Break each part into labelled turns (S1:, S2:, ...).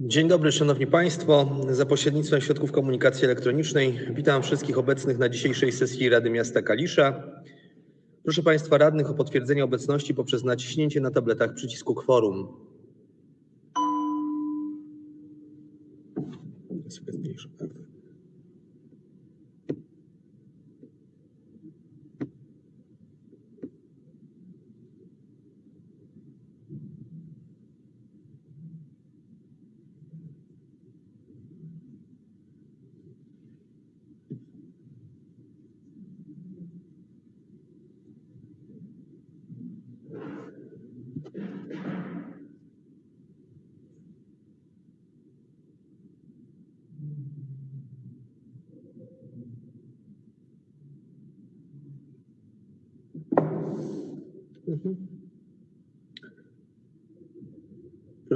S1: Dzień dobry, Szanowni Państwo. Za pośrednictwem środków komunikacji elektronicznej witam wszystkich obecnych na dzisiejszej sesji Rady Miasta Kalisza. Proszę Państwa radnych o potwierdzenie obecności poprzez naciśnięcie na tabletach przycisku kworum. Ja sobie zmniejszę, tak.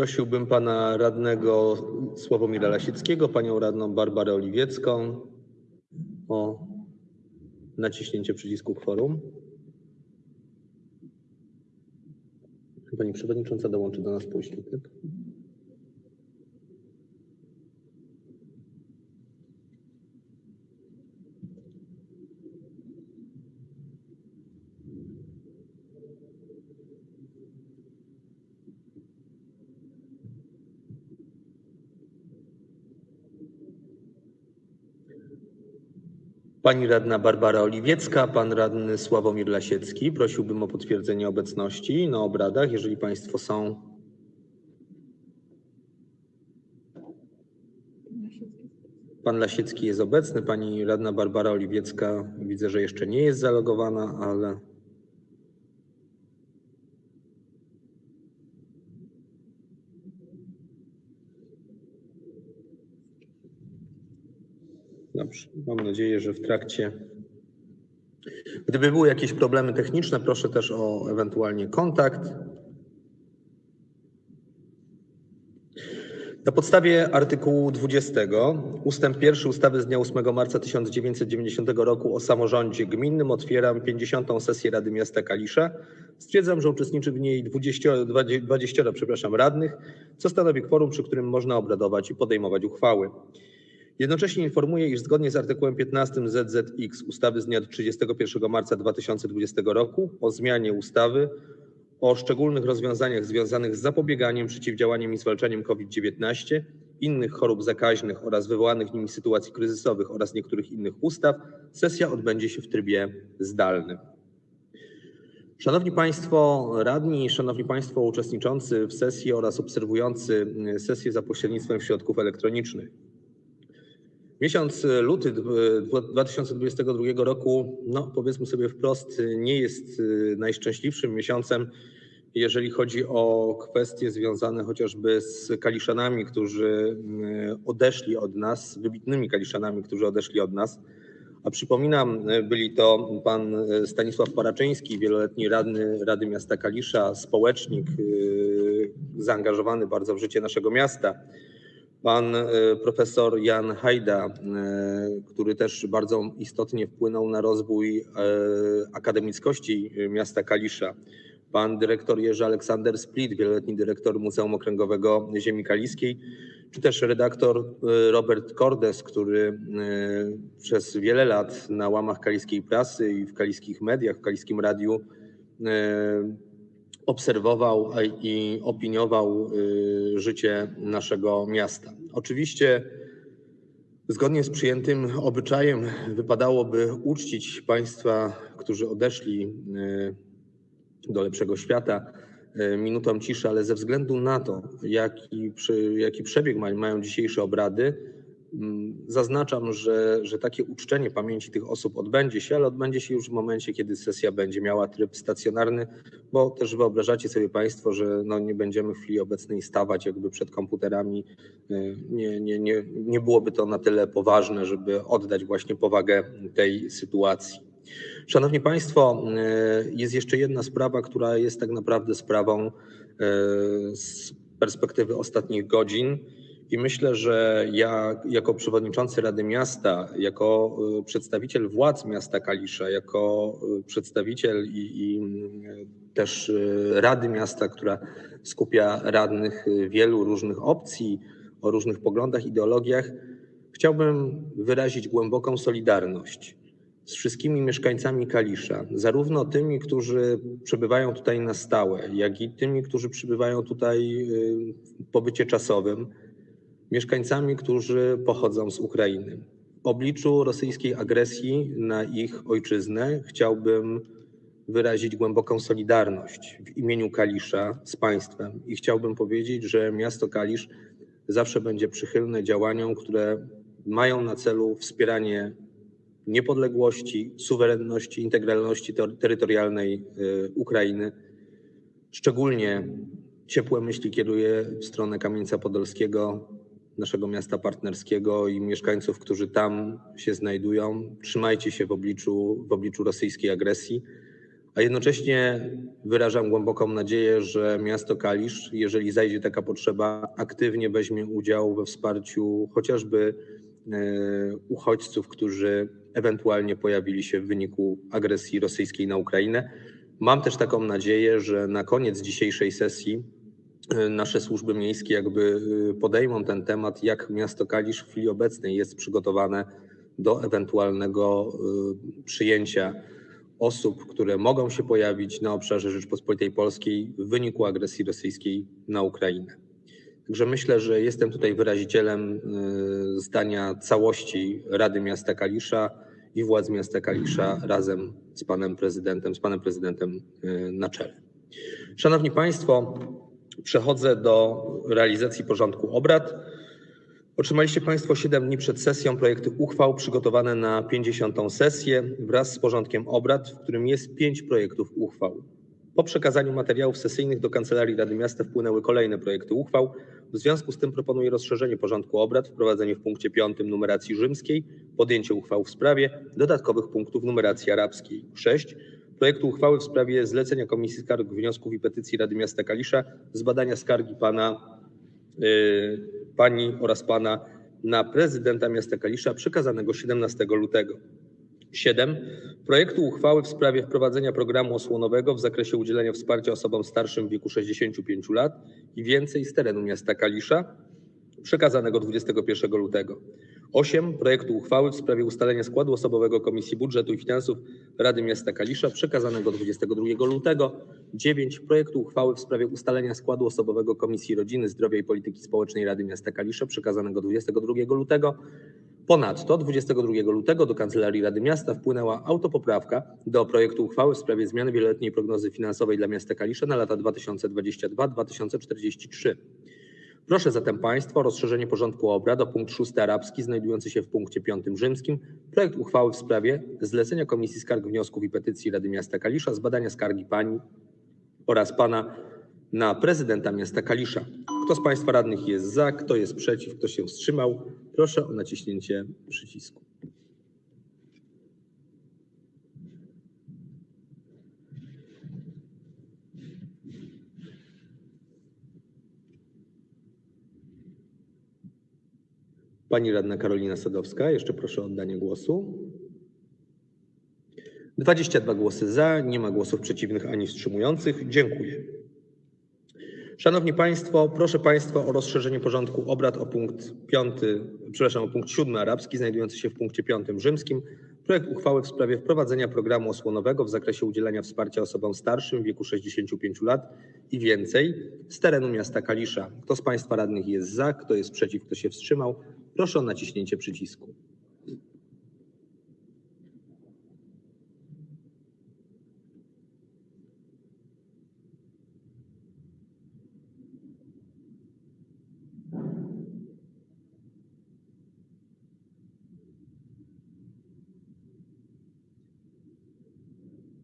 S1: Prosiłbym pana radnego Sławomira Lasickiego, panią radną Barbarę Oliwiecką o naciśnięcie przycisku kworum. Pani przewodnicząca dołączy do nas później, tak? Pani radna Barbara Oliwiecka, pan radny Sławomir Lasiecki. Prosiłbym o potwierdzenie obecności na obradach, jeżeli państwo są. Pan Lasiecki jest obecny, pani radna Barbara Oliwiecka widzę, że jeszcze nie jest zalogowana, ale Mam nadzieję, że w trakcie. Gdyby były jakieś problemy techniczne, proszę też o ewentualnie kontakt. Na podstawie artykułu 20 ustęp 1 ustawy z dnia 8 marca 1990 roku o samorządzie gminnym otwieram 50. sesję Rady Miasta Kalisza. Stwierdzam, że uczestniczy w niej 20, 20 przepraszam, radnych, co stanowi kworum, przy którym można obradować i podejmować uchwały. Jednocześnie informuję, iż zgodnie z artykułem 15 ZZX ustawy z dnia 31 marca 2020 roku o zmianie ustawy o szczególnych rozwiązaniach związanych z zapobieganiem, przeciwdziałaniem i zwalczaniem COVID-19, innych chorób zakaźnych oraz wywołanych nimi sytuacji kryzysowych oraz niektórych innych ustaw, sesja odbędzie się w trybie zdalnym. Szanowni Państwo radni, Szanowni Państwo uczestniczący w sesji oraz obserwujący sesję za pośrednictwem środków elektronicznych. Miesiąc luty 2022 roku, no powiedzmy sobie wprost, nie jest najszczęśliwszym miesiącem, jeżeli chodzi o kwestie związane chociażby z Kaliszanami, którzy odeszli od nas, wybitnymi Kaliszanami, którzy odeszli od nas. A przypominam, byli to pan Stanisław Paraczyński, wieloletni radny Rady Miasta Kalisza, społecznik, zaangażowany bardzo w życie naszego miasta pan profesor Jan Hajda, który też bardzo istotnie wpłynął na rozwój akademickości miasta Kalisza, pan dyrektor Jerzy Aleksander Split, wieloletni dyrektor Muzeum Okręgowego Ziemi Kaliskiej, czy też redaktor Robert Cordes, który przez wiele lat na łamach kaliskiej prasy i w kaliskich mediach, w kaliskim radiu obserwował i opiniował życie naszego miasta. Oczywiście zgodnie z przyjętym obyczajem wypadałoby uczcić państwa, którzy odeszli do lepszego świata minutą ciszy, ale ze względu na to, jaki, jaki przebieg mają dzisiejsze obrady, Zaznaczam, że, że takie uczczenie pamięci tych osób odbędzie się, ale odbędzie się już w momencie, kiedy sesja będzie miała tryb stacjonarny, bo też wyobrażacie sobie Państwo, że no nie będziemy w chwili obecnej stawać jakby przed komputerami. Nie, nie, nie, nie byłoby to na tyle poważne, żeby oddać właśnie powagę tej sytuacji. Szanowni Państwo, jest jeszcze jedna sprawa, która jest tak naprawdę sprawą z perspektywy ostatnich godzin. I myślę, że ja jako przewodniczący Rady Miasta, jako przedstawiciel władz miasta Kalisza, jako przedstawiciel i, i też Rady Miasta, która skupia radnych wielu różnych opcji, o różnych poglądach, ideologiach, chciałbym wyrazić głęboką solidarność z wszystkimi mieszkańcami Kalisza, zarówno tymi, którzy przebywają tutaj na stałe, jak i tymi, którzy przybywają tutaj y, w pobycie czasowym, mieszkańcami, którzy pochodzą z Ukrainy. W obliczu rosyjskiej agresji na ich ojczyznę chciałbym wyrazić głęboką solidarność w imieniu Kalisza z państwem i chciałbym powiedzieć, że miasto Kalisz zawsze będzie przychylne działaniom, które mają na celu wspieranie niepodległości, suwerenności, integralności terytorialnej y, Ukrainy. Szczególnie ciepłe myśli kieruję w stronę Kamieńca Podolskiego, naszego miasta partnerskiego i mieszkańców, którzy tam się znajdują. Trzymajcie się w obliczu, w obliczu rosyjskiej agresji, a jednocześnie wyrażam głęboką nadzieję, że miasto Kalisz, jeżeli zajdzie taka potrzeba, aktywnie weźmie udział we wsparciu chociażby e, uchodźców, którzy ewentualnie pojawili się w wyniku agresji rosyjskiej na Ukrainę. Mam też taką nadzieję, że na koniec dzisiejszej sesji nasze służby miejskie jakby e, podejmą ten temat, jak miasto Kalisz w chwili obecnej jest przygotowane do ewentualnego e, przyjęcia osób, które mogą się pojawić na obszarze Rzeczpospolitej Polskiej w wyniku agresji rosyjskiej na Ukrainę. Także myślę, że jestem tutaj wyrazicielem y, zdania całości Rady Miasta Kalisza i władz miasta Kalisza razem z panem prezydentem, z panem prezydentem y, na czele. Szanowni Państwo, przechodzę do realizacji porządku obrad. Otrzymaliście Państwo 7 dni przed sesją projekty uchwał przygotowane na 50. sesję wraz z porządkiem obrad, w którym jest 5 projektów uchwał. Po przekazaniu materiałów sesyjnych do Kancelarii Rady Miasta wpłynęły kolejne projekty uchwał. W związku z tym proponuję rozszerzenie porządku obrad, wprowadzenie w punkcie 5 numeracji rzymskiej, podjęcie uchwał w sprawie dodatkowych punktów numeracji arabskiej. 6. Projektu uchwały w sprawie zlecenia Komisji Skarg, Wniosków i Petycji Rady Miasta Kalisza zbadania skargi pana, yy, pani oraz pana na prezydenta miasta Kalisza przekazanego 17 lutego. 7. Projektu uchwały w sprawie wprowadzenia programu osłonowego w zakresie udzielenia wsparcia osobom starszym w wieku 65 lat i więcej z terenu miasta Kalisza, przekazanego 21 lutego. 8. Projektu uchwały w sprawie ustalenia składu osobowego Komisji Budżetu i Finansów Rady Miasta Kalisza, przekazanego 22 lutego. 9. Projektu uchwały w sprawie ustalenia składu osobowego Komisji Rodziny, Zdrowia i Polityki Społecznej Rady Miasta Kalisza, przekazanego 22 lutego. Ponadto 22 lutego do Kancelarii Rady Miasta wpłynęła autopoprawka do projektu uchwały w sprawie zmiany wieloletniej prognozy finansowej dla miasta Kalisza na lata 2022-2043. Proszę zatem Państwa o rozszerzenie porządku obrad o punkt 6 arabski znajdujący się w punkcie 5 rzymskim, projekt uchwały w sprawie zlecenia Komisji Skarg, Wniosków i Petycji Rady Miasta Kalisza zbadania skargi pani oraz pana na prezydenta miasta Kalisza. Kto z Państwa radnych jest za, kto jest przeciw, kto się wstrzymał? Proszę o naciśnięcie przycisku. Pani radna Karolina Sadowska, jeszcze proszę o oddanie głosu. 22 głosy za, nie ma głosów przeciwnych ani wstrzymujących. Dziękuję. Szanowni Państwo, proszę Państwa o rozszerzenie porządku obrad o punkt 5, przepraszam, o punkt 7 arabski, znajdujący się w punkcie 5 rzymskim. Projekt uchwały w sprawie wprowadzenia programu osłonowego w zakresie udzielania wsparcia osobom starszym w wieku 65 lat i więcej z terenu miasta Kalisza. Kto z Państwa radnych jest za, kto jest przeciw, kto się wstrzymał? Proszę o naciśnięcie przycisku.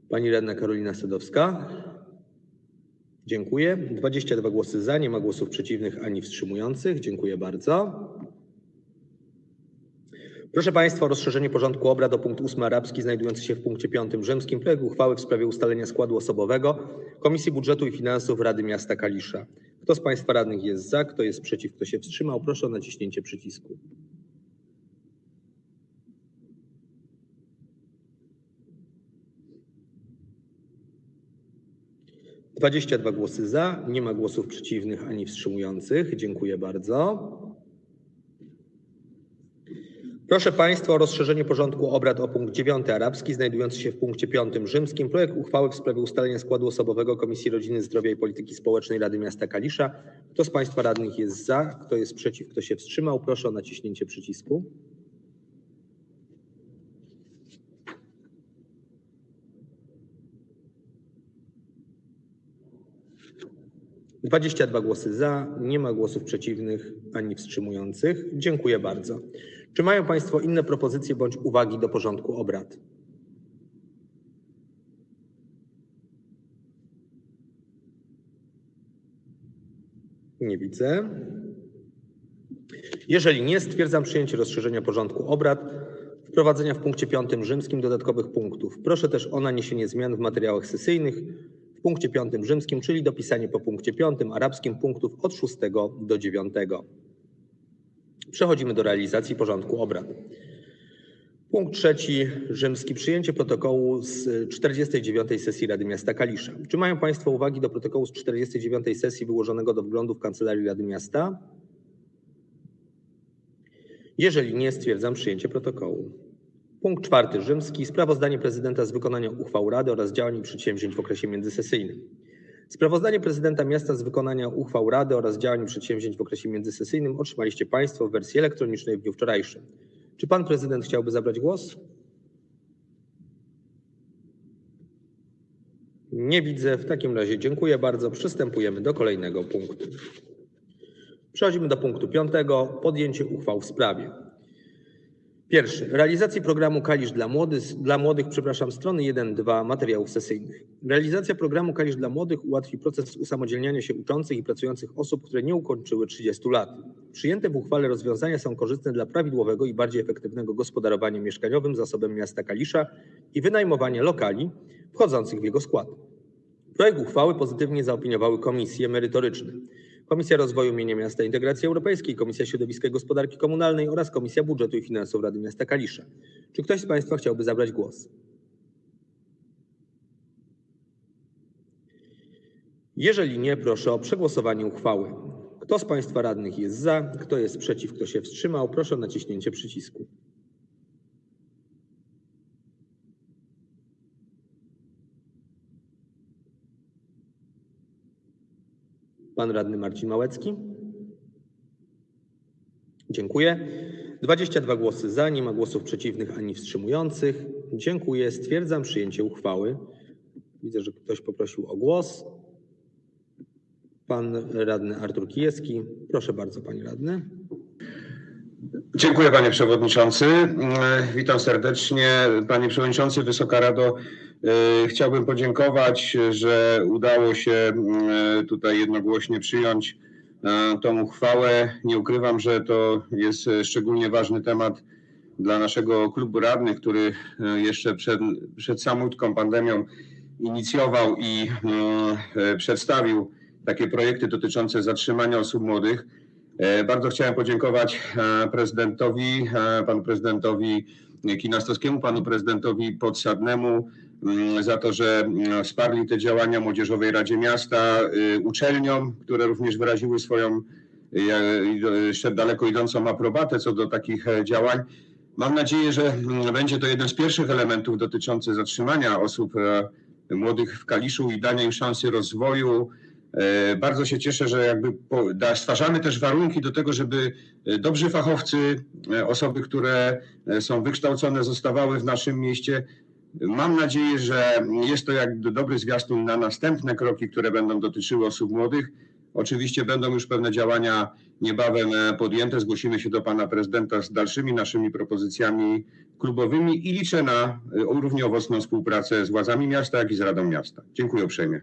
S1: Pani radna Karolina Sadowska. Dziękuję. 22 głosy za, nie ma głosów przeciwnych ani wstrzymujących. Dziękuję bardzo. Proszę Państwa o rozszerzenie porządku obrad o punkt 8 arabski znajdujący się w punkcie 5 rzymskim projekt uchwały w sprawie ustalenia składu osobowego Komisji Budżetu i Finansów Rady Miasta Kalisza. Kto z Państwa radnych jest za, kto jest przeciw, kto się wstrzymał? Proszę o naciśnięcie przycisku. 22 głosy za, nie ma głosów przeciwnych ani wstrzymujących. Dziękuję bardzo. Proszę Państwa o rozszerzenie porządku obrad o punkt 9 arabski znajdujący się w punkcie 5 rzymskim. Projekt uchwały w sprawie ustalenia składu osobowego Komisji Rodziny, Zdrowia i Polityki Społecznej Rady Miasta Kalisza. Kto z Państwa radnych jest za? Kto jest przeciw? Kto się wstrzymał? Proszę o naciśnięcie przycisku. 22 głosy za, nie ma głosów przeciwnych ani wstrzymujących. Dziękuję bardzo. Czy mają Państwo inne propozycje bądź uwagi do porządku obrad? Nie widzę. Jeżeli nie, stwierdzam przyjęcie rozszerzenia porządku obrad, wprowadzenia w punkcie 5 rzymskim dodatkowych punktów. Proszę też o naniesienie zmian w materiałach sesyjnych w punkcie 5 rzymskim, czyli dopisanie po punkcie 5 arabskim punktów od 6 do 9. Przechodzimy do realizacji porządku obrad. Punkt trzeci rzymski. Przyjęcie protokołu z 49. sesji Rady Miasta Kalisza. Czy mają Państwo uwagi do protokołu z 49. sesji wyłożonego do wglądu w Kancelarii Rady Miasta? Jeżeli nie, stwierdzam przyjęcie protokołu. Punkt czwarty rzymski. Sprawozdanie prezydenta z wykonania uchwał Rady oraz działań i przedsięwzięć w okresie międzysesyjnym. Sprawozdanie prezydenta miasta z wykonania uchwał Rady oraz działań przedsięwzięć w okresie międzysesyjnym otrzymaliście Państwo w wersji elektronicznej w dniu wczorajszym. Czy Pan Prezydent chciałby zabrać głos? Nie widzę. W takim razie dziękuję bardzo. Przystępujemy do kolejnego punktu. Przechodzimy do punktu piątego. Podjęcie uchwał w sprawie. Pierwszy. Realizacji programu Kalisz dla młodych, dla młodych przepraszam, strony 1-2 materiałów sesyjnych. Realizacja programu Kalisz dla młodych ułatwi proces usamodzielniania się uczących i pracujących osób, które nie ukończyły 30 lat. Przyjęte w uchwale rozwiązania są korzystne dla prawidłowego i bardziej efektywnego gospodarowania mieszkaniowym zasobem miasta Kalisza i wynajmowania lokali wchodzących w jego skład. Projekt uchwały pozytywnie zaopiniowały komisje merytoryczne. Komisja Rozwoju Mienia Miasta Integracji Europejskiej, Komisja Środowiska i Gospodarki Komunalnej oraz Komisja Budżetu i Finansów Rady Miasta Kalisza. Czy ktoś z Państwa chciałby zabrać głos? Jeżeli nie, proszę o przegłosowanie uchwały. Kto z Państwa radnych jest za, kto jest przeciw, kto się wstrzymał, proszę o naciśnięcie przycisku. Pan radny Marcin Małecki. Dziękuję. 22 głosy za, nie ma głosów przeciwnych ani wstrzymujących. Dziękuję. Stwierdzam przyjęcie uchwały. Widzę, że ktoś poprosił o głos. Pan radny Artur Kijewski. Proszę bardzo, panie radny.
S2: Dziękuję panie przewodniczący. Witam serdecznie. Panie przewodniczący, Wysoka Rado, e, chciałbym podziękować, że udało się e, tutaj jednogłośnie przyjąć e, tą uchwałę. Nie ukrywam, że to jest szczególnie ważny temat dla naszego klubu radnych, który jeszcze przed, przed samotką pandemią inicjował i przedstawił takie projekty dotyczące zatrzymania osób młodych. E, bardzo chciałem podziękować e, prezydentowi, e, panu prezydentowi Kinastowskiemu, panu prezydentowi Podsadnemu mm, za to, że wsparli te działania Młodzieżowej Radzie Miasta, uczelniom, które również wyraziły swoją jeszcze daleko idącą aprobatę co do takich działań. Mam nadzieję, że mm, będzie to jeden z pierwszych elementów dotyczący zatrzymania osób młodych w Kaliszu i dania im szansy rozwoju, bardzo się cieszę, że jakby stwarzamy też warunki do tego, żeby e, dobrzy fachowcy, e, osoby, które są wykształcone, zostawały w naszym mieście. Mam nadzieję, że jest to jak dobry zwiastun na następne kroki, które będą dotyczyły osób młodych. Oczywiście będą już pewne działania niebawem podjęte. Zgłosimy się do pana prezydenta z dalszymi naszymi propozycjami klubowymi i liczę na równie owocną współpracę z władzami miasta, jak i z Radą Miasta. Dziękuję uprzejmie.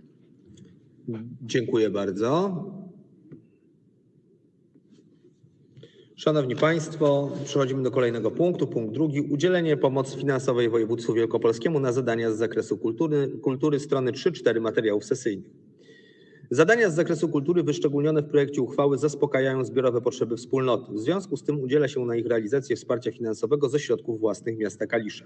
S1: Dziękuję bardzo. Szanowni Państwo, przechodzimy do kolejnego punktu. Punkt drugi. Udzielenie pomocy finansowej województwu wielkopolskiemu na zadania z zakresu kultury, kultury strony 3-4 materiałów sesyjnych. Zadania z zakresu kultury wyszczególnione w projekcie uchwały zaspokajają zbiorowe potrzeby wspólnoty. W związku z tym udziela się na ich realizację wsparcia finansowego ze środków własnych miasta Kalisza.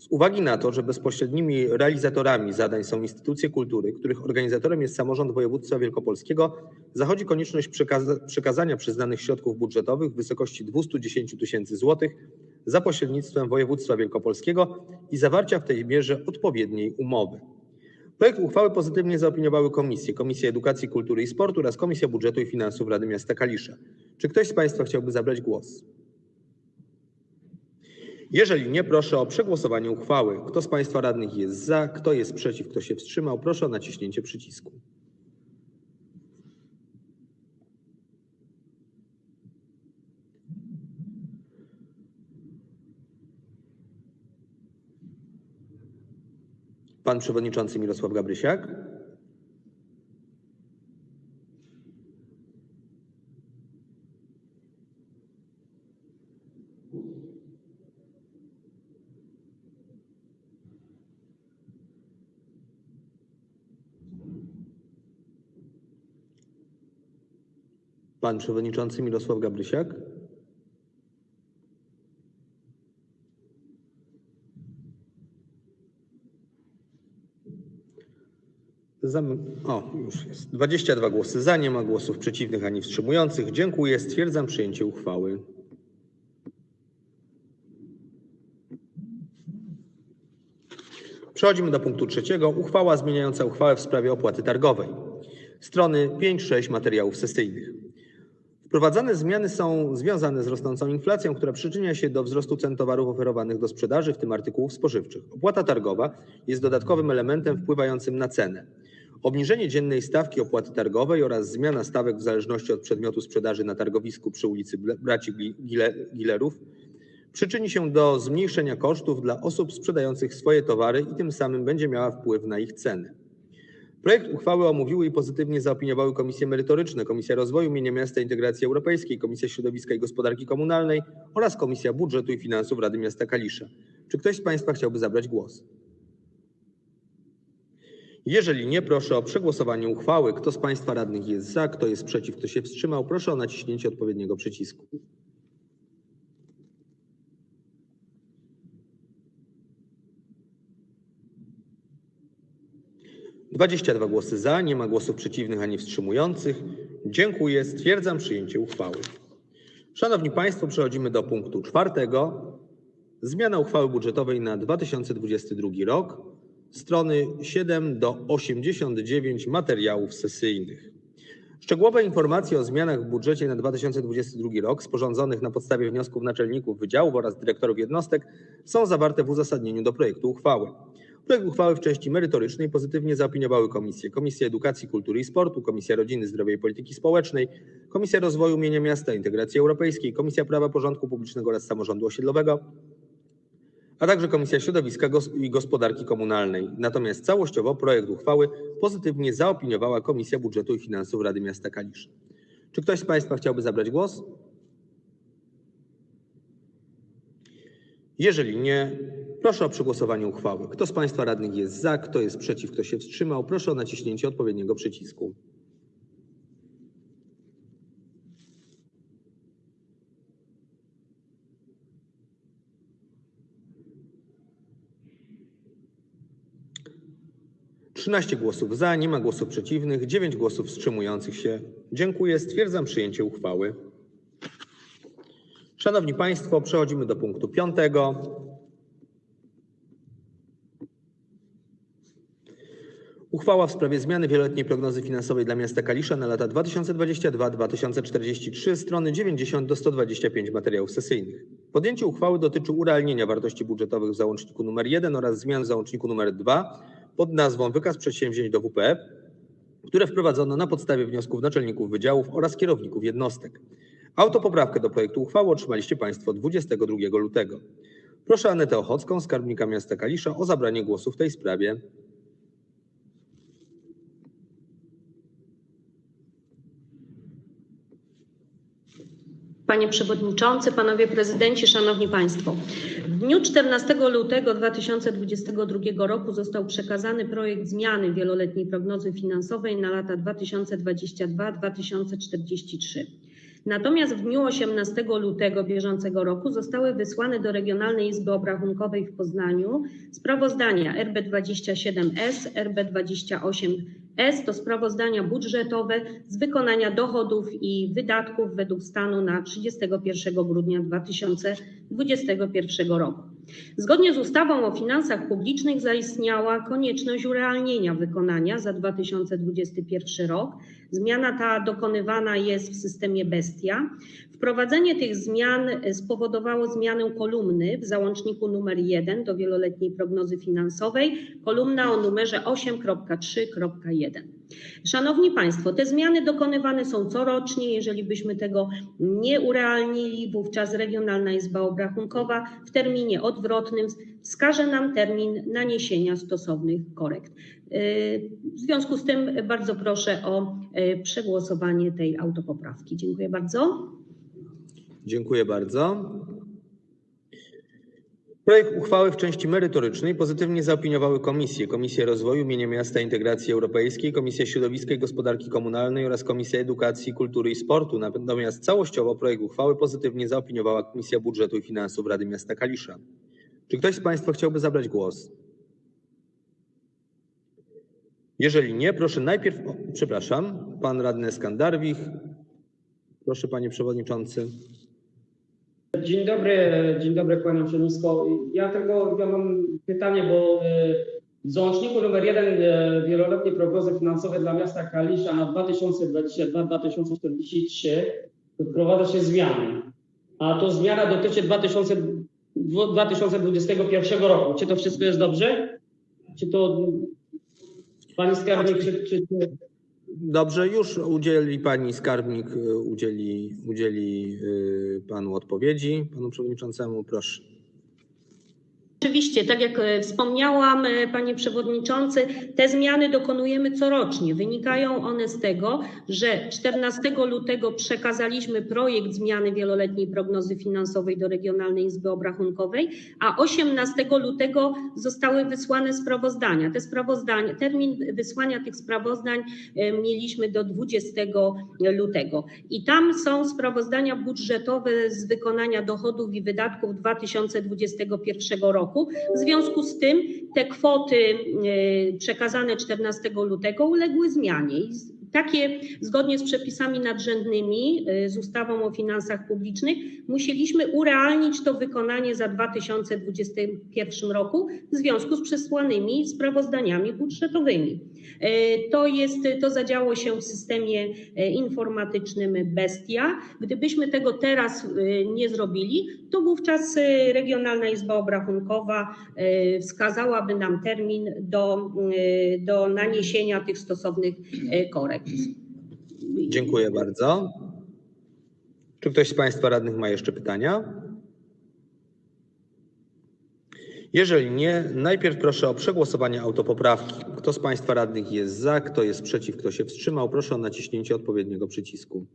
S1: Z uwagi na to, że bezpośrednimi realizatorami zadań są instytucje kultury, których organizatorem jest samorząd województwa wielkopolskiego, zachodzi konieczność przekaza- przekazania przyznanych środków budżetowych w wysokości 210 tysięcy złotych za pośrednictwem województwa wielkopolskiego i zawarcia w tej mierze odpowiedniej umowy. Projekt uchwały pozytywnie zaopiniowały komisje, Komisja Edukacji, Kultury i Sportu oraz Komisja Budżetu i Finansów Rady Miasta Kalisza. Czy ktoś z Państwa chciałby zabrać głos? Jeżeli nie, proszę o przegłosowanie uchwały. Kto z Państwa radnych jest za, kto jest przeciw, kto się wstrzymał, proszę o naciśnięcie przycisku. Pan Przewodniczący Mirosław Gabrysiak. Pan Przewodniczący Mirosław Gabrysiak. Zam... O, już jest. 22 głosy za, nie ma głosów przeciwnych ani wstrzymujących. Dziękuję. Stwierdzam przyjęcie uchwały. Przechodzimy do punktu trzeciego. Uchwała zmieniająca uchwałę w sprawie opłaty targowej. Strony 5-6 materiałów sesyjnych. Wprowadzane zmiany są związane z rosnącą inflacją, która przyczynia się do wzrostu cen towarów oferowanych do sprzedaży, w tym artykułów spożywczych. Opłata targowa jest dodatkowym elementem wpływającym na cenę. Obniżenie dziennej stawki opłaty targowej oraz zmiana stawek w zależności od przedmiotu sprzedaży na targowisku przy ulicy Braci Gilerów przyczyni się do zmniejszenia kosztów dla osób sprzedających swoje towary i tym samym będzie miała wpływ na ich ceny. Projekt uchwały omówiły i pozytywnie zaopiniowały komisje merytoryczne, Komisja Rozwoju Mienia Miasta Integracji Europejskiej, Komisja Środowiska i Gospodarki Komunalnej oraz Komisja Budżetu i Finansów Rady Miasta Kalisza. Czy ktoś z Państwa chciałby zabrać głos? Jeżeli nie, proszę o przegłosowanie uchwały. Kto z Państwa radnych jest za, kto jest przeciw, kto się wstrzymał, proszę o naciśnięcie odpowiedniego przycisku. Dwadzieścia dwa głosy za, nie ma głosów przeciwnych ani wstrzymujących. Dziękuję. Stwierdzam przyjęcie uchwały. Szanowni Państwo, przechodzimy do punktu czwartego. Zmiana uchwały budżetowej na 2022 rok. Strony 7 do 89 materiałów sesyjnych. Szczegółowe informacje o zmianach w budżecie na 2022 rok sporządzonych na podstawie wniosków naczelników wydziałów oraz dyrektorów jednostek są zawarte w uzasadnieniu do projektu uchwały. Projekt uchwały w części merytorycznej pozytywnie zaopiniowały komisje: Komisja Edukacji, Kultury i Sportu, Komisja Rodziny, Zdrowia i Polityki Społecznej, Komisja Rozwoju Mienia Miasta i Integracji Europejskiej, Komisja Prawa Porządku Publicznego oraz Samorządu Osiedlowego, a także Komisja Środowiska i Gospodarki Komunalnej. Natomiast całościowo projekt uchwały pozytywnie zaopiniowała Komisja Budżetu i Finansów Rady Miasta Kalisz. Czy ktoś z Państwa chciałby zabrać głos? Jeżeli nie, proszę o przegłosowanie uchwały. Kto z Państwa radnych jest za, kto jest przeciw, kto się wstrzymał, proszę o naciśnięcie odpowiedniego przycisku. Trzynaście głosów za, nie ma głosów przeciwnych, dziewięć głosów wstrzymujących się. Dziękuję. Stwierdzam przyjęcie uchwały. Szanowni Państwo, przechodzimy do punktu piątego. Uchwała w sprawie zmiany wieloletniej prognozy finansowej dla miasta Kalisza na lata 2022-2043, strony 90 do 125 materiałów sesyjnych. Podjęcie uchwały dotyczy urealnienia wartości budżetowych w załączniku nr 1 oraz zmian w załączniku nr 2 pod nazwą Wykaz przedsięwzięć do WPF, które wprowadzono na podstawie wniosków naczelników wydziałów oraz kierowników jednostek. Autopoprawkę do projektu uchwały otrzymaliście Państwo 22 lutego. Proszę Anetę Ochocką, skarbnika miasta Kalisza, o zabranie głosu w tej sprawie.
S3: Panie Przewodniczący, Panowie Prezydenci, Szanowni Państwo. W dniu 14 lutego 2022 roku został przekazany projekt zmiany wieloletniej prognozy finansowej na lata 2022-2043. Natomiast w dniu 18 lutego bieżącego roku zostały wysłane do Regionalnej Izby Obrachunkowej w Poznaniu sprawozdania RB27S, RB28S to sprawozdania budżetowe z wykonania dochodów i wydatków według stanu na 31 grudnia 2021 roku. Zgodnie z ustawą o finansach publicznych zaistniała konieczność urealnienia wykonania za 2021 rok. Zmiana ta dokonywana jest w systemie Bestia. Wprowadzenie tych zmian spowodowało zmianę kolumny w załączniku numer 1 do wieloletniej prognozy finansowej, kolumna o numerze 8.3.1. Szanowni Państwo, te zmiany dokonywane są corocznie. Jeżeli byśmy tego nie urealnili, wówczas Regionalna Izba Obrachunkowa w terminie odwrotnym wskaże nam termin naniesienia stosownych korekt. W związku z tym bardzo proszę o przegłosowanie tej autopoprawki. Dziękuję bardzo.
S1: Dziękuję bardzo. Projekt uchwały w części merytorycznej pozytywnie zaopiniowały komisje: Komisja Rozwoju, Mienia Miasta Integracji Europejskiej, Komisja Środowiska i Gospodarki Komunalnej oraz Komisja Edukacji, Kultury i Sportu. Natomiast całościowo projekt uchwały pozytywnie zaopiniowała Komisja Budżetu i Finansów Rady Miasta Kalisza. Czy ktoś z Państwa chciałby zabrać głos? Jeżeli nie, proszę najpierw, o, przepraszam, pan radny Skandarwich. Proszę panie przewodniczący.
S4: Dzień dobry, dzień dobry kłaniam się nisko. Ja tylko ja mam pytanie, bo e, w załączniku numer jeden e, wieloletniej prognozy finansowej dla miasta Kalisza na 2022-2043 wprowadza się zmiany, a to zmiana dotyczy 2000, 2021 roku. Czy to wszystko jest dobrze? Czy to pani skarbnik, czy, czy, czy
S1: Dobrze, już udzieli pani skarbnik, y, udzieli, udzieli y, panu odpowiedzi, panu przewodniczącemu. Proszę.
S3: Oczywiście, tak jak e, wspomniałam, e, panie przewodniczący, te zmiany dokonujemy corocznie. Wynikają one z tego, że 14 lutego przekazaliśmy projekt zmiany wieloletniej prognozy finansowej do Regionalnej Izby Obrachunkowej, a 18 lutego zostały wysłane sprawozdania. Te sprawozdania, termin wysłania tych sprawozdań e, mieliśmy do 20 lutego. I tam są sprawozdania budżetowe z wykonania dochodów i wydatków 2021 roku. W związku z tym te kwoty e, przekazane 14 lutego uległy zmianie. Takie zgodnie z przepisami nadrzędnymi, e, z ustawą o finansach publicznych, musieliśmy urealnić to wykonanie za 2021 roku w związku z przesłanymi sprawozdaniami budżetowymi. E, To jest, to zadziało się w systemie e, informatycznym Bestia. Gdybyśmy tego teraz e, nie zrobili, to wówczas Regionalna Izba Obrachunkowa wskazałaby nam termin do, do naniesienia tych stosownych korekt.
S1: Dziękuję bardzo. Czy ktoś z państwa radnych ma jeszcze pytania? Jeżeli nie, najpierw proszę o przegłosowanie autopoprawki. Kto z państwa radnych jest za, kto jest przeciw, kto się wstrzymał, proszę o naciśnięcie odpowiedniego przycisku.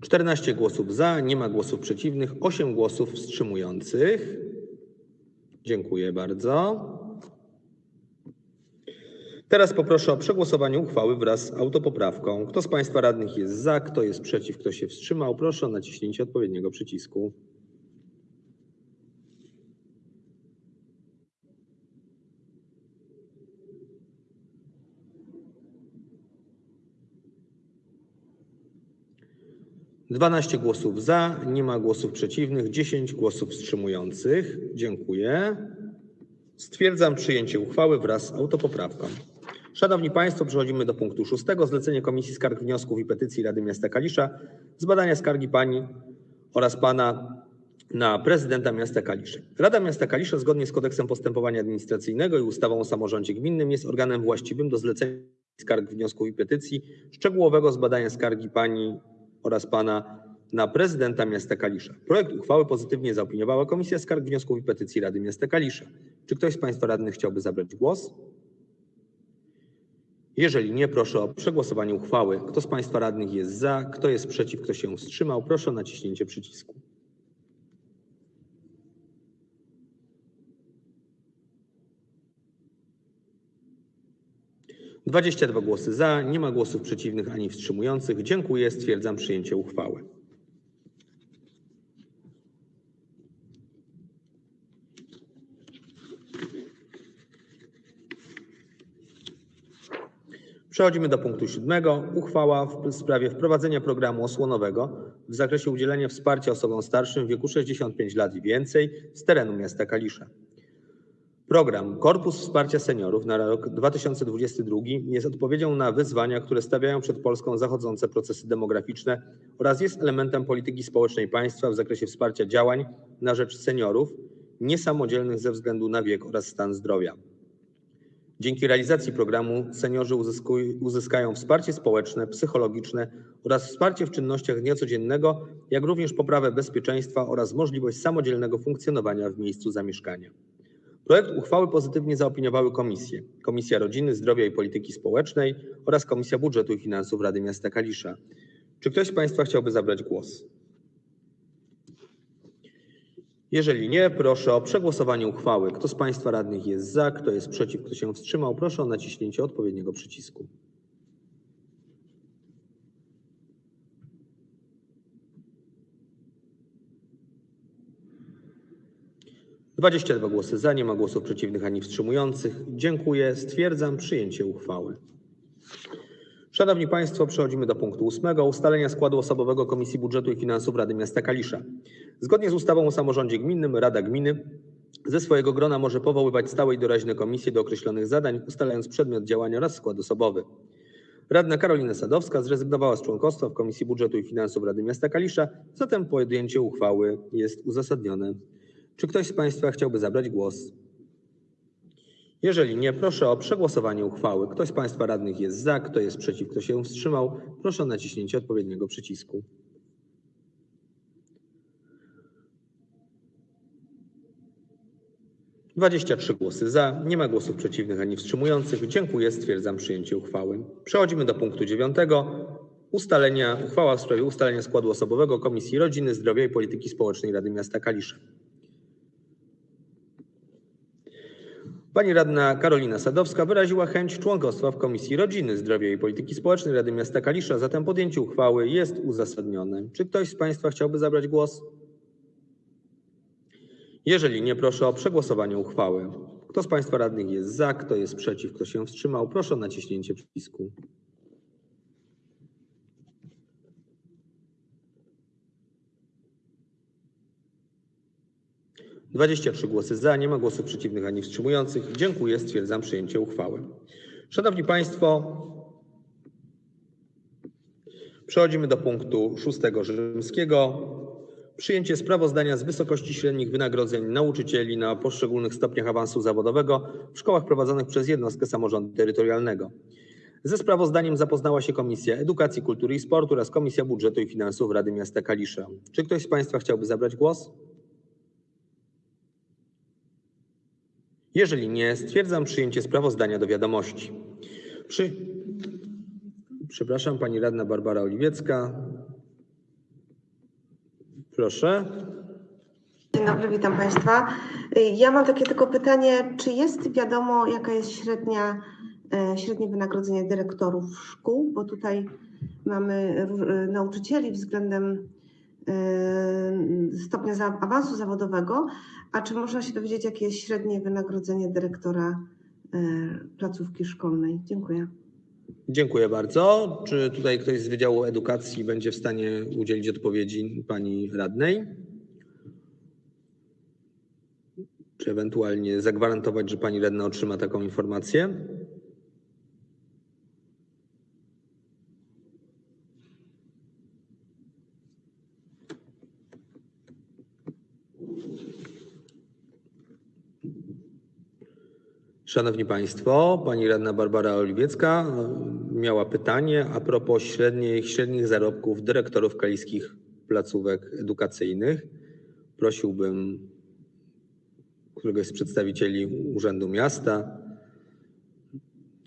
S1: Czternaście głosów za, nie ma głosów przeciwnych, osiem głosów wstrzymujących. Dziękuję bardzo. Teraz poproszę o przegłosowanie uchwały wraz z autopoprawką. Kto z Państwa radnych jest za, kto jest przeciw, kto się wstrzymał, proszę o naciśnięcie odpowiedniego przycisku. Dwanaście głosów za, nie ma głosów przeciwnych, dziesięć głosów wstrzymujących. Dziękuję. Stwierdzam przyjęcie uchwały wraz z autopoprawką. Szanowni Państwo, przechodzimy do punktu szóstego. Zlecenie Komisji Skarg, Wniosków i Petycji Rady Miasta Kalisza z badania skargi Pani oraz Pana na prezydenta miasta Kalisza. Rada Miasta Kalisza zgodnie z kodeksem postępowania administracyjnego i ustawą o samorządzie gminnym jest organem właściwym do zlecenia skarg, wniosków i petycji, szczegółowego zbadania skargi Pani oraz Pana na prezydenta miasta Kalisza. Projekt uchwały pozytywnie zaopiniowała Komisja Skarg, Wniosków i Petycji Rady Miasta Kalisza. Czy ktoś z Państwa radnych chciałby zabrać głos? Jeżeli nie, proszę o przegłosowanie uchwały. Kto z Państwa radnych jest za, kto jest przeciw, kto się wstrzymał, proszę o naciśnięcie przycisku. Dwadzieścia dwa głosy za, nie ma głosów przeciwnych ani wstrzymujących. Dziękuję, stwierdzam przyjęcie uchwały. Przechodzimy do punktu siódmego. Uchwała w sprawie wprowadzenia programu osłonowego w zakresie udzielenia wsparcia osobom starszym w wieku 65 lat i więcej z terenu miasta Kalisza. Program Korpus Wsparcia Seniorów na rok 2022 jest odpowiedzią na wyzwania, które stawiają przed Polską zachodzące procesy demograficzne oraz jest elementem polityki społecznej państwa w zakresie wsparcia działań na rzecz seniorów niesamodzielnych ze względu na wiek oraz stan zdrowia. Dzięki realizacji programu seniorzy uzyskają wsparcie społeczne, psychologiczne oraz wsparcie w czynnościach dnia codziennego, jak również poprawę bezpieczeństwa oraz możliwość samodzielnego funkcjonowania w miejscu zamieszkania. Projekt uchwały pozytywnie zaopiniowały komisje: Komisja Rodziny, Zdrowia i Polityki Społecznej oraz Komisja Budżetu i Finansów Rady Miasta Kalisza. Czy ktoś z Państwa chciałby zabrać głos? Jeżeli nie, proszę o przegłosowanie uchwały. Kto z Państwa radnych jest za, kto jest przeciw, kto się wstrzymał, proszę o naciśnięcie odpowiedniego przycisku. Dwadzieścia dwa głosy za, nie ma głosów przeciwnych ani wstrzymujących. Dziękuję. Stwierdzam przyjęcie uchwały. Szanowni Państwo, przechodzimy do punktu ósmego. Ustalenia składu osobowego Komisji Budżetu i Finansów Rady Miasta Kalisza. Zgodnie z ustawą o samorządzie gminnym Rada Gminy ze swojego grona może powoływać stałe i doraźne komisje do określonych zadań, ustalając przedmiot działania oraz skład osobowy. Radna Karolina Sadowska zrezygnowała z członkostwa w Komisji Budżetu i Finansów Rady Miasta Kalisza, zatem podjęcie uchwały jest uzasadnione. Czy ktoś z Państwa chciałby zabrać głos? Jeżeli nie, proszę o przegłosowanie uchwały. Kto z Państwa radnych jest za, kto jest przeciw, kto się wstrzymał, proszę o naciśnięcie odpowiedniego przycisku. Dwadzieścia trzy głosy za, nie ma głosów przeciwnych ani wstrzymujących. Dziękuję, stwierdzam przyjęcie uchwały. Przechodzimy do punktu dziewiątego. Ustalenia, uchwała w sprawie ustalenia składu osobowego Komisji Rodziny, Zdrowia i Polityki Społecznej Rady Miasta Kalisza. Pani radna Karolina Sadowska wyraziła chęć członkostwa w Komisji Rodziny, Zdrowia i Polityki Społecznej Rady Miasta Kalisza, zatem podjęcie uchwały jest uzasadnione. Czy ktoś z Państwa chciałby zabrać głos? Jeżeli nie, proszę o przegłosowanie uchwały. Kto z Państwa radnych jest za, kto jest przeciw, kto się wstrzymał, proszę o naciśnięcie przycisku. Dwadzieścia trzy głosy za, nie ma głosów przeciwnych ani wstrzymujących. Dziękuję, stwierdzam przyjęcie uchwały. Szanowni Państwo, przechodzimy do punktu szóstego rzymskiego. Przyjęcie sprawozdania z wysokości średnich wynagrodzeń nauczycieli na poszczególnych stopniach awansu zawodowego w szkołach prowadzonych przez jednostkę samorządu terytorialnego. Ze sprawozdaniem zapoznała się Komisja Edukacji, Kultury i Sportu oraz Komisja Budżetu i Finansów Rady Miasta Kalisza. Czy ktoś z Państwa chciałby zabrać głos? Jeżeli nie, stwierdzam przyjęcie sprawozdania do wiadomości. Przy... Przepraszam, pani radna Barbara Oliwiecka. Proszę.
S5: Dzień dobry, witam Państwa. Ja mam takie tylko pytanie, czy jest wiadomo, jaka jest średnia, e, średnie wynagrodzenie dyrektorów szkół? Bo tutaj mamy e, nauczycieli względem stopnia za- awansu zawodowego, a czy można się dowiedzieć, jakie jest średnie wynagrodzenie dyrektora e, placówki szkolnej? Dziękuję.
S1: Dziękuję bardzo. Czy tutaj ktoś z Wydziału Edukacji będzie w stanie udzielić odpowiedzi pani radnej? Czy ewentualnie zagwarantować, że pani radna otrzyma taką informację? Szanowni Państwo, pani radna Barbara Oliwiecka e, miała pytanie a propos średnich, średnich zarobków dyrektorów kaliskich placówek edukacyjnych. Prosiłbym któregoś z przedstawicieli Urzędu Miasta,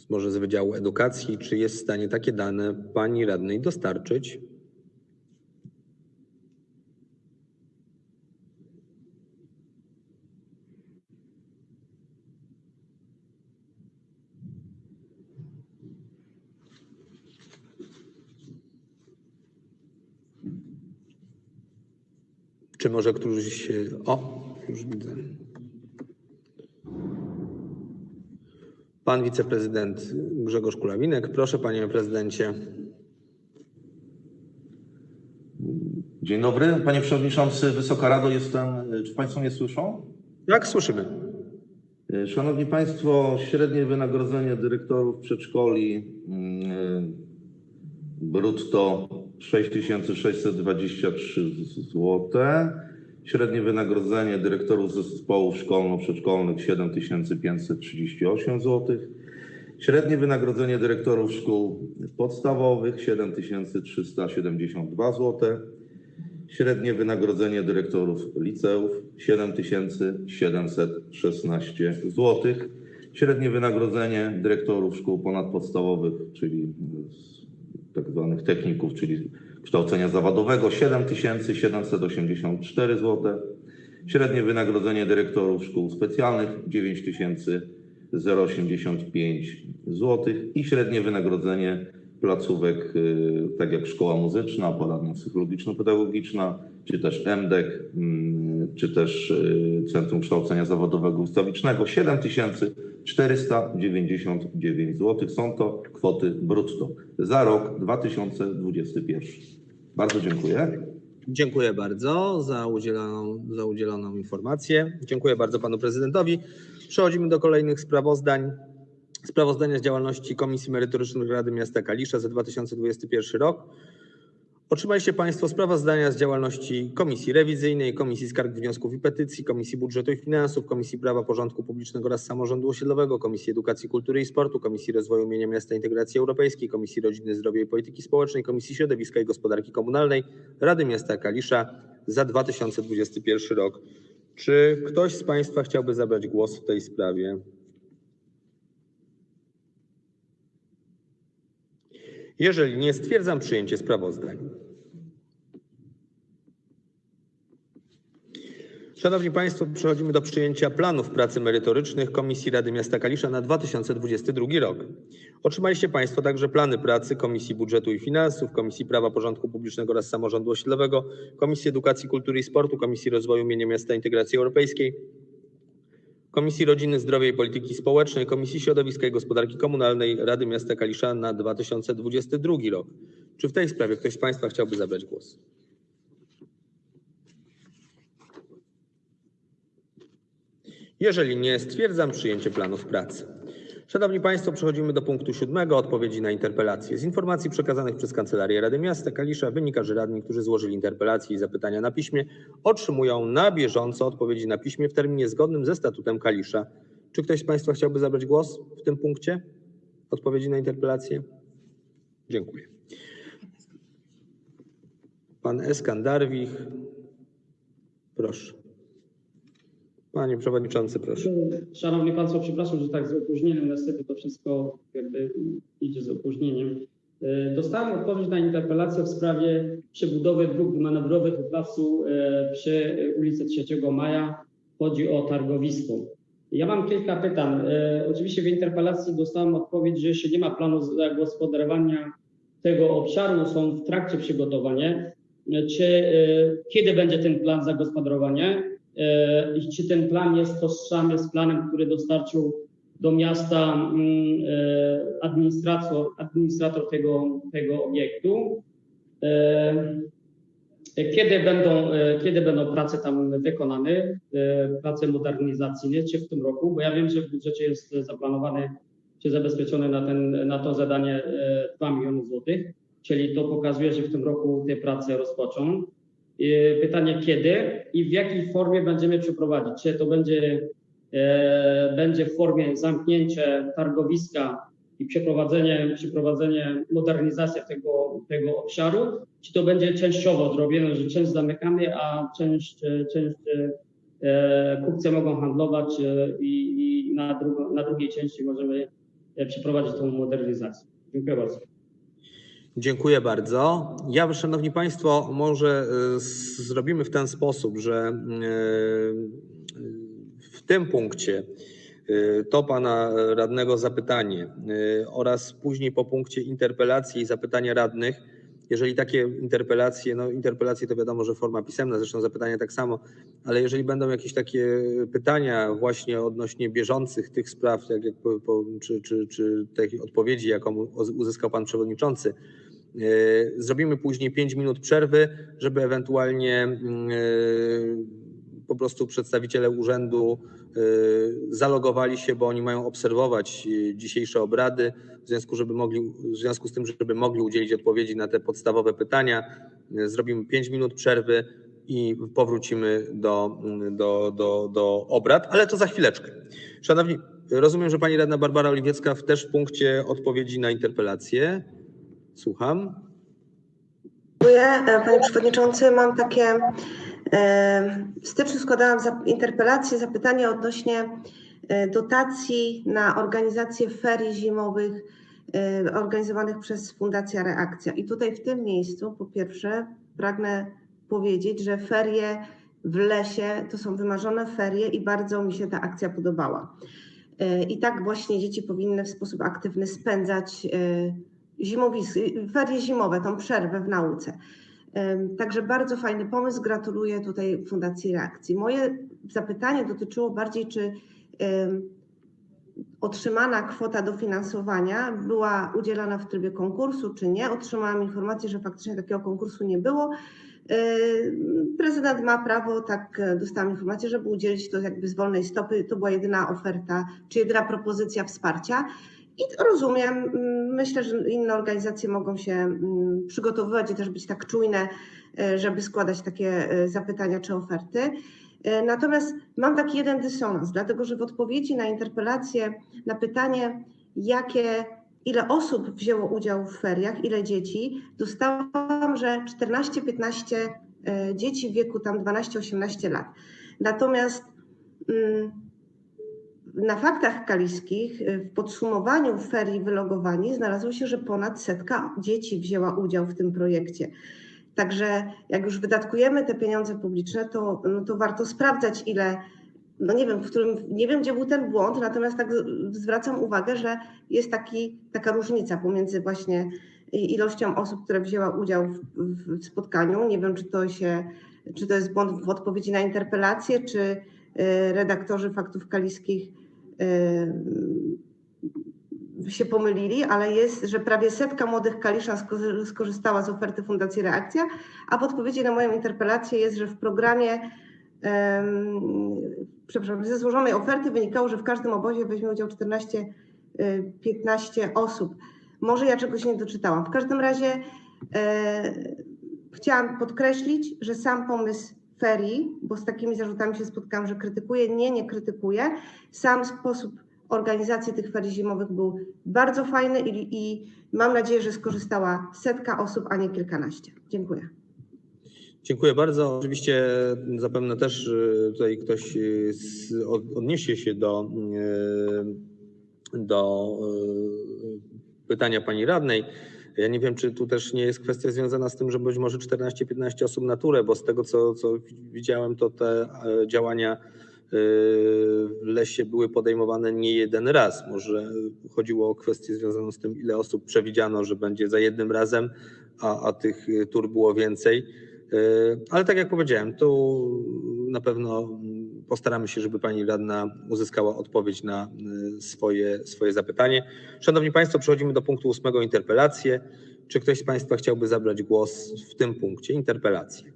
S1: może z Wydziału Edukacji, czy jest w stanie takie dane pani radnej dostarczyć. Czy może któryś. O, już widzę. Pan wiceprezydent Grzegorz Kulawinek. Proszę, panie prezydencie.
S6: Dzień dobry, panie przewodniczący, Wysoka Rado, jestem. Czy państwo mnie słyszą?
S1: Jak słyszymy?
S6: Szanowni państwo, średnie wynagrodzenie dyrektorów przedszkoli mm, brutto 6623 zł. Średnie wynagrodzenie dyrektorów zespołów szkolno-przedszkolnych 7538 zł. Średnie wynagrodzenie dyrektorów szkół podstawowych 7372 zł. Średnie wynagrodzenie dyrektorów liceów 7716 zł. Średnie wynagrodzenie dyrektorów szkół ponadpodstawowych, czyli tak zwanych techników, czyli kształcenia zawodowego 7784 zł. Średnie wynagrodzenie dyrektorów szkół specjalnych 9085 zł i średnie wynagrodzenie placówek, y, tak jak szkoła muzyczna, poradnia psychologiczno-pedagogiczna, czy też MDEK, czy też y, Centrum Kształcenia Zawodowego Ustawicznego 7499 zł. Są to kwoty brutto za rok 2021. Bardzo dziękuję.
S1: Dziękuję bardzo za udzieloną, za udzieloną informację. Dziękuję bardzo panu prezydentowi. Przechodzimy do kolejnych sprawozdań. Sprawozdania z działalności Komisji Merytorycznych Rady Miasta Kalisza za 2021 rok. Otrzymaliście Państwo sprawozdania z działalności Komisji Rewizyjnej, Komisji Skarg, Wniosków i Petycji, Komisji Budżetu i Finansów, Komisji Prawa, Porządku Publicznego oraz Samorządu Osiedlowego, Komisji Edukacji, Kultury i Sportu, Komisji Rozwoju Mienia Miasta Integracji Europejskiej, Komisji Rodziny, Zdrowia i Polityki Społecznej, Komisji Środowiska i Gospodarki Komunalnej Rady Miasta Kalisza za 2021 rok. Czy ktoś z Państwa chciałby zabrać głos w tej sprawie? Jeżeli nie, stwierdzam przyjęcie sprawozdań. Szanowni Państwo, przechodzimy do przyjęcia planów pracy merytorycznych Komisji Rady Miasta Kalisza na 2022 rok. Otrzymaliście Państwo także plany pracy Komisji Budżetu i Finansów, Komisji Prawa, Porządku Publicznego oraz Samorządu Osiedlowego, Komisji Edukacji, Kultury i Sportu, Komisji Rozwoju Mienia Miasta Integracji Europejskiej, Komisji Rodziny, Zdrowia i Polityki Społecznej, Komisji Środowiska i Gospodarki Komunalnej Rady Miasta Kalisza na 2022 rok. Czy w tej sprawie ktoś z Państwa chciałby zabrać głos? Jeżeli nie, stwierdzam przyjęcie planów pracy. Szanowni Państwo, przechodzimy do punktu siódmego, odpowiedzi na interpelacje. Z informacji przekazanych przez Kancelarię Rady Miasta Kalisza wynika, że radni, którzy złożyli interpelacje i zapytania na piśmie, otrzymują na bieżąco odpowiedzi na piśmie w terminie zgodnym ze statutem Kalisza. Czy ktoś z Państwa chciałby zabrać głos w tym punkcie? Odpowiedzi na interpelacje? Dziękuję. Pan Eskandarwich, proszę. Panie Przewodniczący, proszę.
S4: Szanowni Państwo, przepraszam, że tak z opóźnieniem, niestety to wszystko jakby idzie z opóźnieniem. E, Dostałem odpowiedź na interpelację w sprawie przebudowy dróg manewrowych w placu e, przy ulicy 3 Maja. Chodzi o targowisko. Ja mam kilka pytań. E, Oczywiście w interpelacji dostałem odpowiedź, że jeszcze nie ma planu zagospodarowania tego obszaru, są w trakcie przygotowania. Czy kiedy będzie ten plan zagospodarowania? E, i czy ten plan jest tożsamy z planem, który dostarczył do miasta mm, e, administrator, administrator tego, tego obiektu. E, Kiedy będą, e, kiedy będą prace tam wykonane, e, prace modernizacyjne, czy w tym roku? Bo ja wiem, że w budżecie jest zaplanowane, czy zabezpieczone na, ten, na to zadanie e, 2 miliony złotych, czyli to pokazuje, że w tym roku te prace rozpoczną. E, Pytanie kiedy i w jakiej formie będziemy przeprowadzić? Czy to będzie, e, będzie w formie zamknięcia targowiska i przeprowadzenie, przeprowadzenie modernizacji tego, tego obszaru, czy to będzie częściowo zrobione, że część zamykamy, a część, część e, kupcy mogą handlować e, i, i na, drugo, na drugiej części możemy przeprowadzić tą modernizację. Dziękuję bardzo.
S1: Dziękuję bardzo. Ja, Szanowni Państwo, może z- zrobimy w ten sposób, że y, w tym punkcie y, to Pana radnego zapytanie oraz później po punkcie interpelacji i zapytania radnych jeżeli takie interpelacje, no interpelacje to wiadomo, że forma pisemna, zresztą zapytania tak samo, ale jeżeli będą jakieś takie pytania właśnie odnośnie bieżących tych spraw, tak jak po, czy, czy, czy tej odpowiedzi, jaką uzyskał pan przewodniczący, yy, zrobimy później 5 minut przerwy, żeby ewentualnie yy, po prostu przedstawiciele urzędu y, zalogowali się, bo oni mają obserwować y, dzisiejsze obrady, w związku, żeby mogli, w związku z tym, żeby mogli udzielić odpowiedzi na te podstawowe pytania. Y, Zrobimy 5 minut przerwy i powrócimy do, do, do, do obrad, ale to za chwileczkę. Szanowni, rozumiem, że pani radna Barbara Oliwiecka też w punkcie odpowiedzi na interpelację. Słucham.
S5: Dziękuję. E, Panie Przewodniczący, mam takie, w styczniu składałam interpelację, zapytanie odnośnie e, dotacji na organizację ferii zimowych e, organizowanych przez Fundację Reakcja. I tutaj w tym miejscu, po pierwsze, pragnę powiedzieć, że ferie w lesie to są wymarzone ferie i bardzo mi się ta akcja podobała. E, I tak właśnie dzieci powinny w sposób aktywny spędzać zimowisk, ferie zimowe, tą przerwę w nauce. Także bardzo fajny pomysł. Gratuluję tutaj Fundacji Reakcji. Moje zapytanie dotyczyło bardziej, czy otrzymana kwota dofinansowania była udzielana w trybie konkursu, czy nie. Otrzymałam informację, że faktycznie takiego konkursu nie było. Prezydent ma prawo, tak dostałam informację, żeby udzielić to jakby z wolnej stopy. To była jedyna oferta, czy jedyna propozycja wsparcia. I rozumiem, mm, myślę, że inne organizacje mogą się mm, przygotowywać i też być tak czujne, e, żeby składać takie e, zapytania czy oferty. E, Natomiast mam taki jeden dysonans, dlatego że w odpowiedzi na interpelację, na pytanie, jakie, ile osób wzięło udział w feriach, ile dzieci, dostałam, że 14-15 e, dzieci w wieku tam 12-18 lat. Natomiast mm, na faktach kaliskich y, w podsumowaniu ferii wylogowani znalazło się, że ponad setka dzieci wzięła udział w tym projekcie. Także jak już wydatkujemy te pieniądze publiczne, to, no to warto sprawdzać, ile, no nie wiem, w którym, nie wiem, gdzie był ten błąd, natomiast tak zwracam uwagę, że jest taki, taka różnica pomiędzy właśnie ilością osób, które wzięła udział w, w, spotkaniu. Nie wiem, czy to się, czy to jest błąd w odpowiedzi na interpelację, czy y, redaktorzy faktów kaliskich się pomylili, ale jest, że prawie setka młodych kaliszan sko- skorzystała z oferty Fundacji Reakcja, a w odpowiedzi na moją interpelację jest, że w programie, przepraszam, ze złożonej oferty wynikało, że w każdym obozie weźmie udział 14, y, 15 osób. Może ja czegoś nie doczytałam. W każdym razie e, chciałam podkreślić, że sam pomysł ferii, bo z takimi zarzutami się spotkałam, że krytykuję. Nie, nie krytykuję. Sam sposób organizacji tych ferii zimowych był bardzo fajny i, i mam nadzieję, że skorzystała setka osób, a nie kilkanaście. Dziękuję.
S1: Dziękuję bardzo. Oczywiście zapewne też y, tutaj ktoś y, odniesie się do, y, do pytania pani radnej. Ja nie wiem, czy tu też nie jest kwestia związana z tym, że być może 14-15 osób na turę, bo z tego, co, co widziałem, to te e, działania y, w lesie były podejmowane nie jeden raz. Może chodziło o kwestię związaną z tym, ile osób przewidziano, że będzie za jednym razem, a, a tych y, tur było więcej. Ale tak jak powiedziałem, tu na pewno postaramy się, żeby pani radna uzyskała odpowiedź na y, swoje, swoje zapytanie. Szanowni Państwo, przechodzimy do punktu ósmego interpelacje. Czy ktoś z Państwa chciałby zabrać głos w tym punkcie? Interpelacje.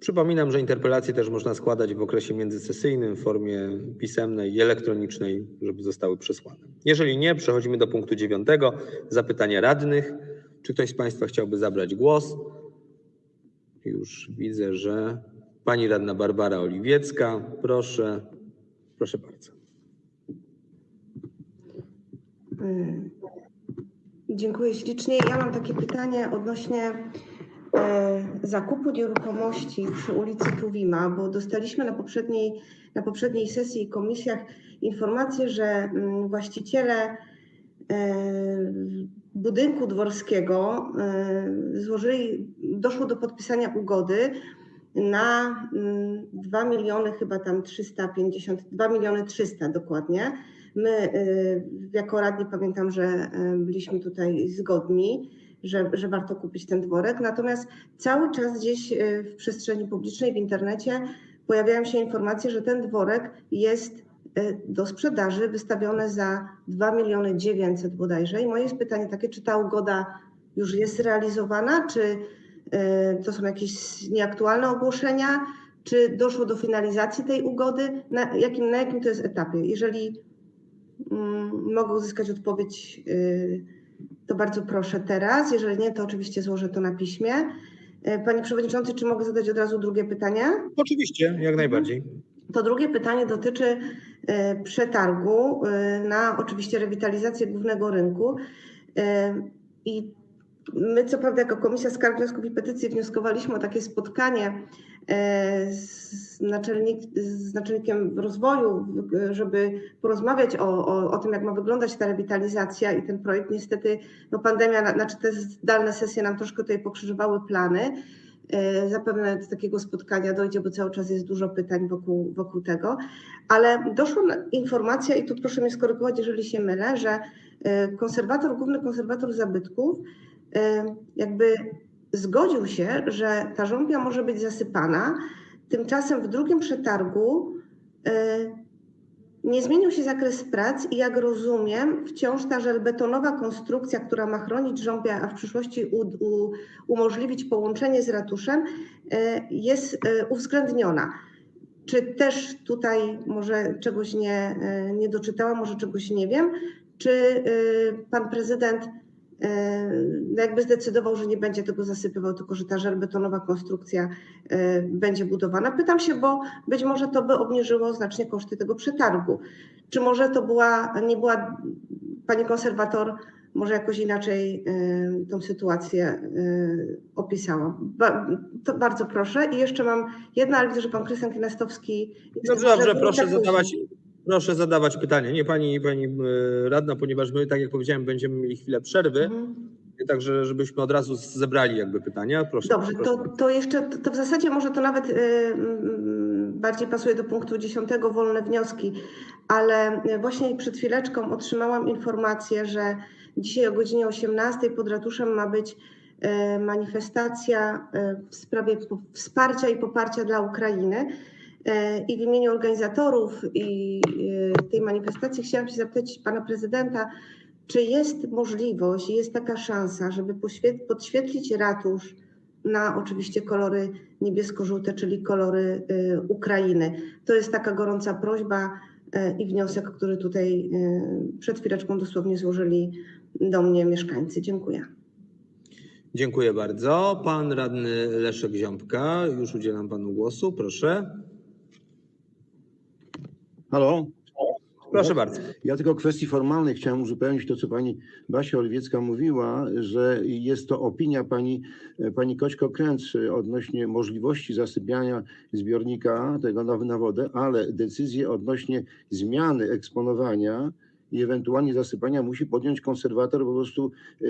S1: Przypominam, że interpelacje też można składać w okresie międzysesyjnym w formie pisemnej i elektronicznej, żeby zostały przesłane. Jeżeli nie, przechodzimy do punktu dziewiątego. Zapytania radnych. Czy ktoś z Państwa chciałby zabrać głos? Już widzę, że pani radna Barbara Oliwiecka. Proszę, proszę bardzo.
S5: Mm. Dziękuję ślicznie. Ja mam takie pytanie odnośnie e, zakupu nieruchomości przy ulicy Tuwima, bo dostaliśmy na poprzedniej, na poprzedniej sesji i komisjach informację, że mm, właściciele e, budynku dworskiego e, złożyli, doszło do podpisania ugody na mm, 2 miliony chyba tam 350, 2 miliony 300 dokładnie My y, jako radni pamiętam, że y, byliśmy tutaj zgodni, że, że warto kupić ten dworek. Natomiast cały czas gdzieś y, w przestrzeni publicznej, w internecie pojawiają się informacje, że ten dworek jest do sprzedaży, wystawiony za 2 miliony 900 bodajże. I moje jest pytanie takie, czy ta ugoda już jest realizowana, czy to są jakieś nieaktualne ogłoszenia, czy doszło do finalizacji tej ugody, na jakim, na jakim to jest etapie? Jeżeli mm, mogę uzyskać odpowiedź, y, to bardzo proszę teraz. Jeżeli nie, to oczywiście złożę to na piśmie. Y, Panie Przewodniczący, czy mogę zadać od razu drugie pytanie?
S1: Oczywiście, jak najbardziej.
S5: To drugie pytanie dotyczy przetargu na oczywiście rewitalizację głównego rynku. I my, co prawda, jako Komisja Skarg, Wniosków i Petycji wnioskowaliśmy o takie spotkanie e, z, naczelnik, z naczelnikiem rozwoju, żeby porozmawiać o, o, o tym, jak ma wyglądać ta rewitalizacja i ten projekt. Niestety, no pandemia, na- znaczy te zdalne sesje nam troszkę tutaj pokrzyżowały plany. E, Zapewne do takiego spotkania dojdzie, bo cały czas jest dużo pytań wokół, wokół tego. Ale doszła informacja, i tu proszę mnie skorygować, jeżeli się mylę, że e, konserwator, główny konserwator zabytków jakby zgodził się, że ta żąpia może być zasypana. Tymczasem w drugim przetargu e, nie zmienił się zakres prac i jak rozumiem, wciąż ta żelbetonowa konstrukcja, która ma chronić żąpia, a w przyszłości u, u, umożliwić połączenie z ratuszem, e, jest e, uwzględniona. Czy też tutaj może czegoś nie, nie doczytałam, może czegoś nie wiem? Czy pan prezydent jakby zdecydował, że nie będzie tego zasypywał, tylko że ta żelbetonowa konstrukcja e, będzie budowana? Pytam się, bo być może to by obniżyło znacznie koszty tego przetargu. Czy może to była, nie była, pani konserwator, może jakoś inaczej y, tą sytuację opisała. Ba, to bardzo proszę. I jeszcze mam jedno, ale widzę, że pan Krystian Kinestowski...
S1: Dobrze, dobrze,
S5: Żeby
S1: proszę
S5: tak
S1: zadawać. Proszę zadawać pytanie. Nie pani, pani e, radna, ponieważ my, tak jak powiedziałem, będziemy mieli chwilę przerwy,
S5: Mhm.
S1: także żebyśmy od razu zebrali jakby pytania. Proszę.
S5: Dobrze,
S1: proszę.
S5: to, to jeszcze, to, w zasadzie może to nawet y, mm, bardziej pasuje do punktu 10, wolne wnioski, ale y, właśnie przed chwileczką otrzymałam informację, że dzisiaj o godzinie 18 pod ratuszem ma być manifestacja w sprawie wsparcia i poparcia dla Ukrainy. Y, I w imieniu organizatorów i y, tej manifestacji chciałam się zapytać pana prezydenta, czy jest możliwość, jest taka szansa, żeby podświetlić ratusz na oczywiście kolory niebiesko-żółte, czyli kolory y, Ukrainy? To jest taka gorąca prośba i wniosek, który tutaj przed chwileczką dosłownie złożyli do mnie mieszkańcy. Dziękuję.
S1: Dziękuję bardzo. Pan radny Leszek Ziąbka, już udzielam panu głosu, proszę.
S7: Halo?
S1: Proszę bardzo.
S7: Ja tylko w kwestii formalnej chciałem uzupełnić to, co pani Basia Oliwiecka mówiła, że jest to opinia pani, pani Koćko-Kręc odnośnie możliwości zasypiania zbiornika tego na, na wodę, ale decyzję odnośnie zmiany eksponowania i ewentualnie zasypania musi podjąć konserwator po prostu yy,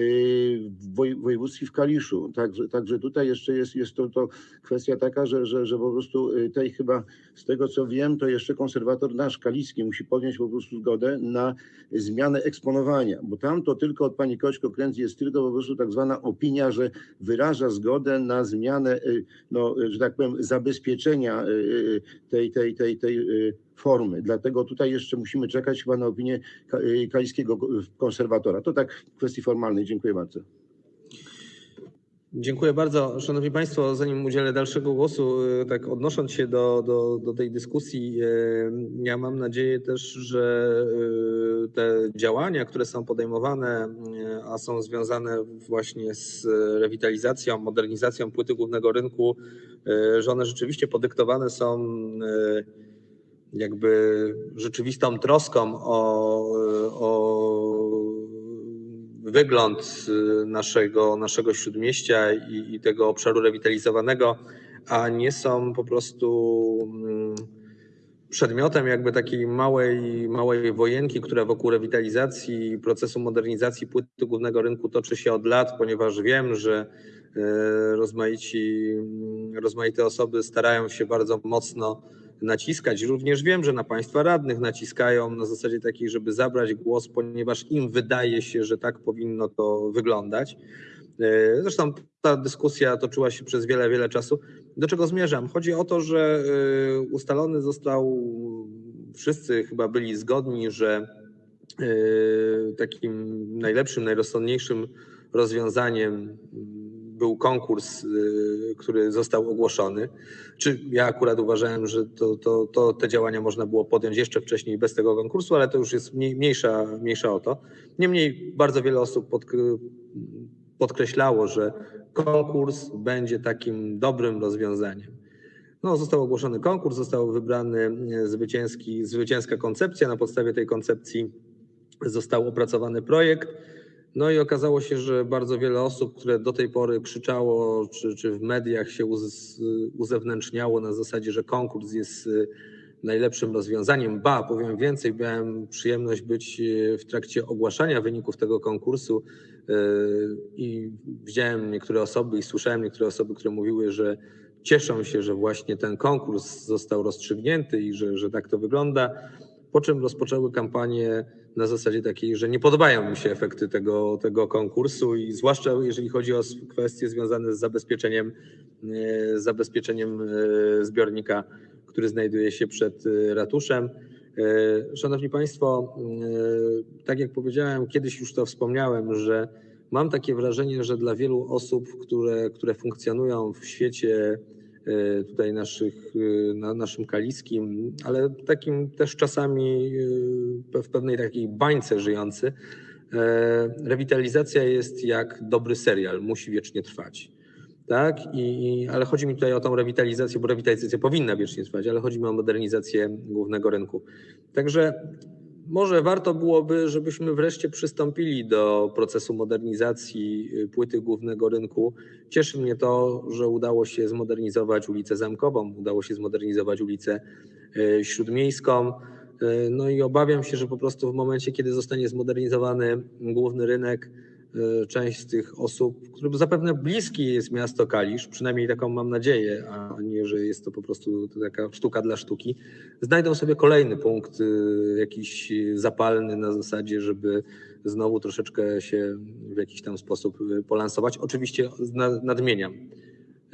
S7: w woj- w województwie w Kaliszu. Także, także tutaj jeszcze jest, jest to, to kwestia taka, że, że, że po prostu yy, tej chyba z tego co wiem, to jeszcze konserwator nasz kaliski musi podjąć po prostu zgodę na zmianę eksponowania, bo tam to tylko od pani Koćko Kręc jest tylko po prostu tak zwana opinia, że wyraża zgodę na zmianę, y, no, y, że tak powiem, zabezpieczenia y, y, tej, tej, tej, tej y, formy. Dlatego tutaj jeszcze musimy czekać chyba na opinię ka- y, kaliskiego konserwatora. To tak w kwestii formalnej. Dziękuję bardzo.
S1: Dziękuję bardzo. Szanowni Państwo, zanim udzielę dalszego głosu, y, tak odnosząc się do, do, do tej dyskusji, y, ja mam nadzieję też, że y, te działania, które są podejmowane, y, a są związane właśnie z rewitalizacją, modernizacją płyty głównego rynku, y, że one rzeczywiście podyktowane są y, jakby rzeczywistą troską o, o wygląd y, naszego, naszego śródmieścia i, i tego obszaru rewitalizowanego, a nie są po prostu mm, przedmiotem jakby takiej małej, małej wojenki, która wokół rewitalizacji i procesu modernizacji płyty głównego rynku toczy się od lat, ponieważ wiem, że y, rozmaici, rozmaite osoby starają się bardzo mocno naciskać. Również wiem, że na państwa radnych naciskają na zasadzie takiej, żeby zabrać głos, ponieważ im wydaje się, że tak powinno to wyglądać. E, Zresztą ta dyskusja toczyła się przez wiele, wiele czasu. Do czego zmierzam? Chodzi o to, że e, ustalony został, wszyscy chyba byli zgodni, że e, takim najlepszym, najrozsądniejszym rozwiązaniem był konkurs, y, który został ogłoszony. Czy ja akurat uważałem, że to, to, to te działania można było podjąć jeszcze wcześniej bez tego konkursu, ale to już jest mniej, mniejsza, mniejsza o to. Niemniej bardzo wiele osób podk- podkreślało, że konkurs będzie takim dobrym rozwiązaniem. No, został ogłoszony konkurs, został wybrany e, zwycięski, zwycięska koncepcja. Na podstawie tej koncepcji został opracowany projekt. No i okazało się, że bardzo wiele osób, które do tej pory krzyczało, czy, czy w mediach się uz, uzewnętrzniało na zasadzie, że konkurs jest y, najlepszym rozwiązaniem. Ba, powiem więcej, miałem przyjemność być y, w trakcie ogłaszania wyników tego konkursu y, i widziałem niektóre osoby i słyszałem niektóre osoby, które mówiły, że cieszą się, że właśnie ten konkurs został rozstrzygnięty i że, że tak to wygląda. Po czym rozpoczęły kampanię na zasadzie takiej, że nie podobają mi się efekty tego, tego konkursu i zwłaszcza jeżeli chodzi o kwestie związane z zabezpieczeniem, e, zabezpieczeniem e, zbiornika, który znajduje się przed e, ratuszem. Szanowni Państwo, tak jak powiedziałem, kiedyś już to wspomniałem, że mam takie wrażenie, że dla wielu osób, które, które funkcjonują w świecie tutaj naszych, e, na naszym kaliskim, ale takim też czasami e, w pewnej takiej bańce żyjący, e, rewitalizacja jest jak dobry serial, musi wiecznie trwać. Tak, i- ale chodzi mi tutaj o tą rewitalizację, bo rewitalizacja powinna wiecznie trwać, ale chodzi mi o modernizację głównego rynku. Także może warto byłoby, żebyśmy wreszcie przystąpili do procesu modernizacji y, płyty głównego rynku. Cieszy mnie to, że udało się zmodernizować ulicę Zamkową, udało się zmodernizować ulicę y, Śródmiejską. Y, No i obawiam się, że po prostu w momencie, kiedy zostanie zmodernizowany główny rynek, część z tych osób, którym zapewne bliski jest miasto Kalisz, przynajmniej taką mam nadzieję, a nie, że jest to po prostu taka sztuka dla sztuki, znajdą sobie kolejny punkt y, jakiś zapalny na zasadzie, żeby znowu troszeczkę się w jakiś tam sposób y, polansować. Oczywiście nadmieniam.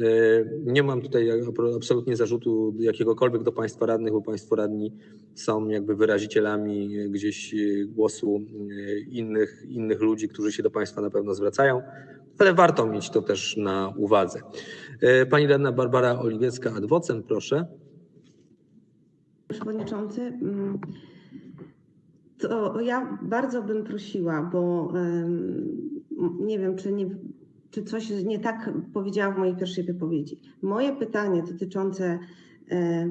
S1: Y, Nie mam tutaj absolutnie zarzutu jakiegokolwiek do Państwa radnych, bo Państwo radni są jakby wyrazicielami gdzieś y, głosu y, innych, innych ludzi, którzy się do Państwa na pewno zwracają, ale warto mieć to też na uwadze. Pani radna Barbara Oliwiecka, adwocem, proszę.
S5: Przewodniczący, mm, to ja bardzo bym prosiła, bo nie wiem, czy, nie, czy coś nie tak powiedziałam w mojej pierwszej wypowiedzi. Moje pytanie dotyczące e,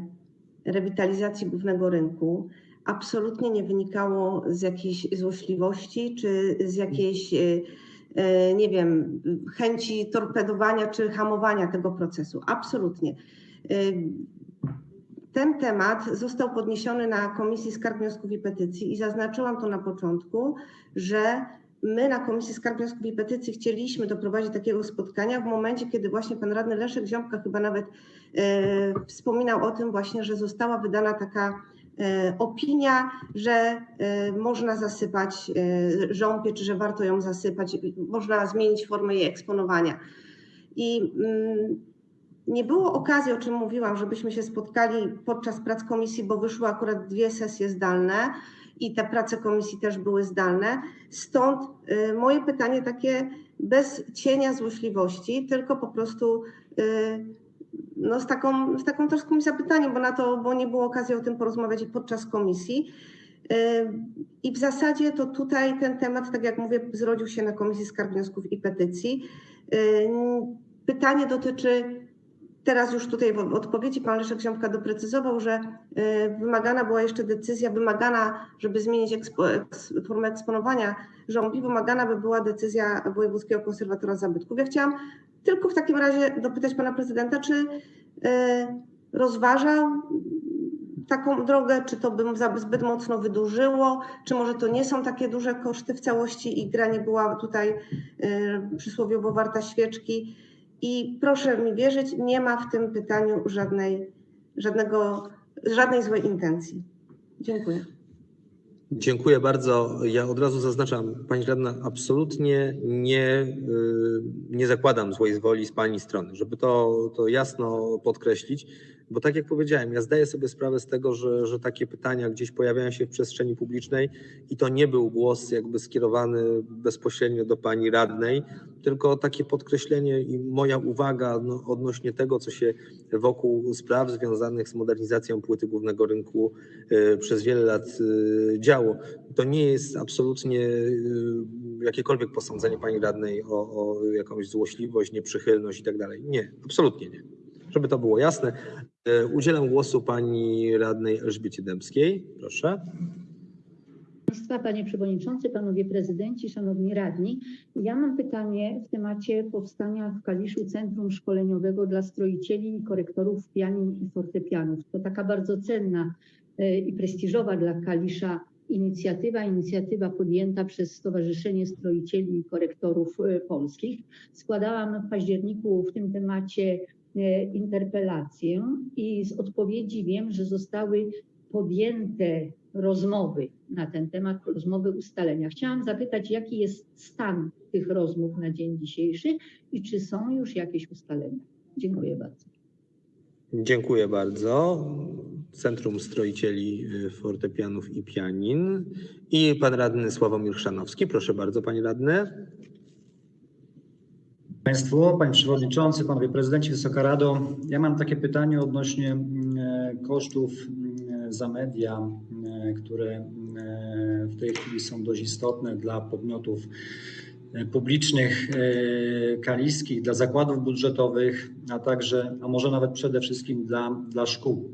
S5: rewitalizacji głównego rynku absolutnie nie wynikało z jakiejś złośliwości czy z jakiejś, e, e, nie wiem, chęci torpedowania czy hamowania tego procesu. Absolutnie. Ten temat został podniesiony na Komisji Skarg, Wniosków i Petycji i zaznaczyłam to na początku, że my na Komisji Skarg, Wniosków i Petycji chcieliśmy doprowadzić do takiego spotkania w momencie, kiedy właśnie pan radny Leszek Ziąbka chyba nawet e, wspominał o tym właśnie, że została wydana taka e, opinia, że e, można zasypać e, czy że warto ją zasypać, można zmienić formę jej eksponowania. I mm, nie było okazji, o czym mówiłam, żebyśmy się spotkali podczas prac komisji, bo wyszły akurat dwie sesje zdalne i te prace komisji też były zdalne. Stąd y, moje pytanie takie bez cienia złośliwości, tylko po prostu y, no, z, taką, z taką troską i zapytaniem, bo na to, bo nie było okazji o tym porozmawiać podczas komisji. Y, I w zasadzie to tutaj ten temat, tak jak mówię, zrodził się na Komisji Skarg, Wniosków i Petycji. Pytanie dotyczy Teraz już tutaj w odpowiedzi pan Leszek Ziąbka doprecyzował, że y, wymagana była jeszcze decyzja, wymagana, żeby zmienić ekspo, eks, formę eksponowania żąbi, wymagana by była decyzja Wojewódzkiego Konserwatora Zabytków. Ja chciałam tylko w takim razie dopytać pana prezydenta, czy y, rozważał taką drogę, czy to bym zbyt mocno wydłużyło, czy może to nie są takie duże koszty w całości i gra nie była tutaj y, przysłowiowo warta świeczki. I proszę mi wierzyć, nie ma w tym pytaniu żadnej, żadnego żadnej złej intencji. Dziękuję.
S1: Dziękuję bardzo. Ja od razu zaznaczam, pani radna, absolutnie nie, y, nie zakładam złej woli z pani strony, żeby to, to jasno podkreślić, bo tak jak powiedziałem, ja zdaję sobie sprawę z tego, że, że takie pytania gdzieś pojawiają się w przestrzeni publicznej i to nie był głos jakby skierowany bezpośrednio do pani radnej, tylko takie podkreślenie i moja uwaga no, odnośnie tego, co się wokół spraw związanych z modernizacją płyty głównego rynku y, przez wiele lat y, działo. To nie jest absolutnie y, jakiekolwiek posądzenie pani radnej o, o jakąś złośliwość, nieprzychylność i tak dalej. Nie, absolutnie nie. Żeby to było jasne, y, udzielam głosu pani radnej Elżbiecie Dębskiej. Proszę.
S8: Państwa, Panie Przewodniczący, Panowie Prezydenci, Szanowni Radni. Ja mam pytanie w temacie powstania w Kaliszu Centrum Szkoleniowego dla Stroicieli i Korektorów Pianin i Fortepianów. To taka bardzo cenna e, i prestiżowa dla Kalisza inicjatywa, inicjatywa podjęta przez Stowarzyszenie Stroicieli i Korektorów e, Polskich. Składałam w październiku w tym temacie e, interpelację i z odpowiedzi wiem, że zostały podjęte rozmowy na ten temat, rozmowy ustalenia. Chciałam zapytać, jaki jest stan tych rozmów na dzień dzisiejszy i czy są już jakieś ustalenia? Dziękuję bardzo.
S1: Dziękuję bardzo. Centrum Stroicieli y, Fortepianów i Pianin. I pan radny Sławomir Chrzanowski. Proszę bardzo, panie radny.
S9: Państwu, Panie Przewodniczący, Panowie Prezydenci, Wysoka Rado. Ja mam takie pytanie odnośnie mm, e, kosztów mm, za media, mm, które e, w tej chwili są dość istotne dla podmiotów e, publicznych kaliskich, dla zakładów budżetowych, a także, a może nawet przede wszystkim dla, dla szkół.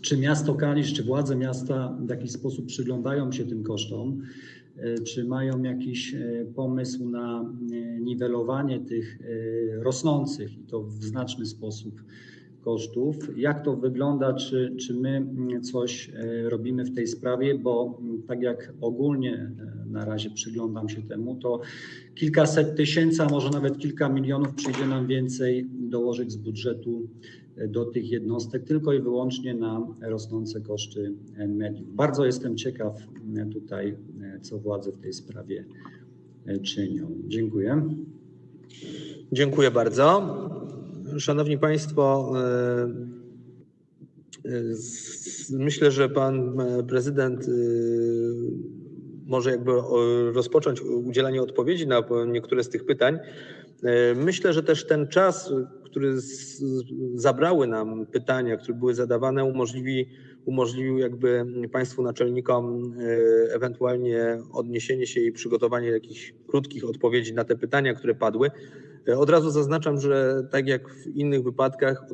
S9: Czy miasto Kalisz, czy władze miasta w jakiś sposób przyglądają się tym kosztom? E, Czy mają jakiś e, pomysł na e, niwelowanie tych rosnących i to w znaczny sposób kosztów? Jak to wygląda? Czy, czy my mm, coś robimy w tej sprawie? Bo mm, tak jak ogólnie na razie przyglądam się temu, to kilkaset tysięcy, a może nawet kilka milionów przyjdzie nam więcej dołożyć z budżetu do tych jednostek tylko i wyłącznie na rosnące koszty mediów. Bardzo jestem ciekaw tutaj, co władze w tej sprawie czynią. Dziękuję.
S1: Dziękuję bardzo. Szanowni Państwo, e, e, myślę, że pan e, prezydent może jakby rozpocząć udzielanie odpowiedzi na niektóre z tych pytań. Myślę, że też ten czas, który zabrały nam pytania, które były zadawane, umożliwi, umożliwił jakby Państwu naczelnikom ewentualnie odniesienie się i przygotowanie jakichś krótkich odpowiedzi na te pytania, które padły. E, Od razu zaznaczam, że tak jak w innych wypadkach,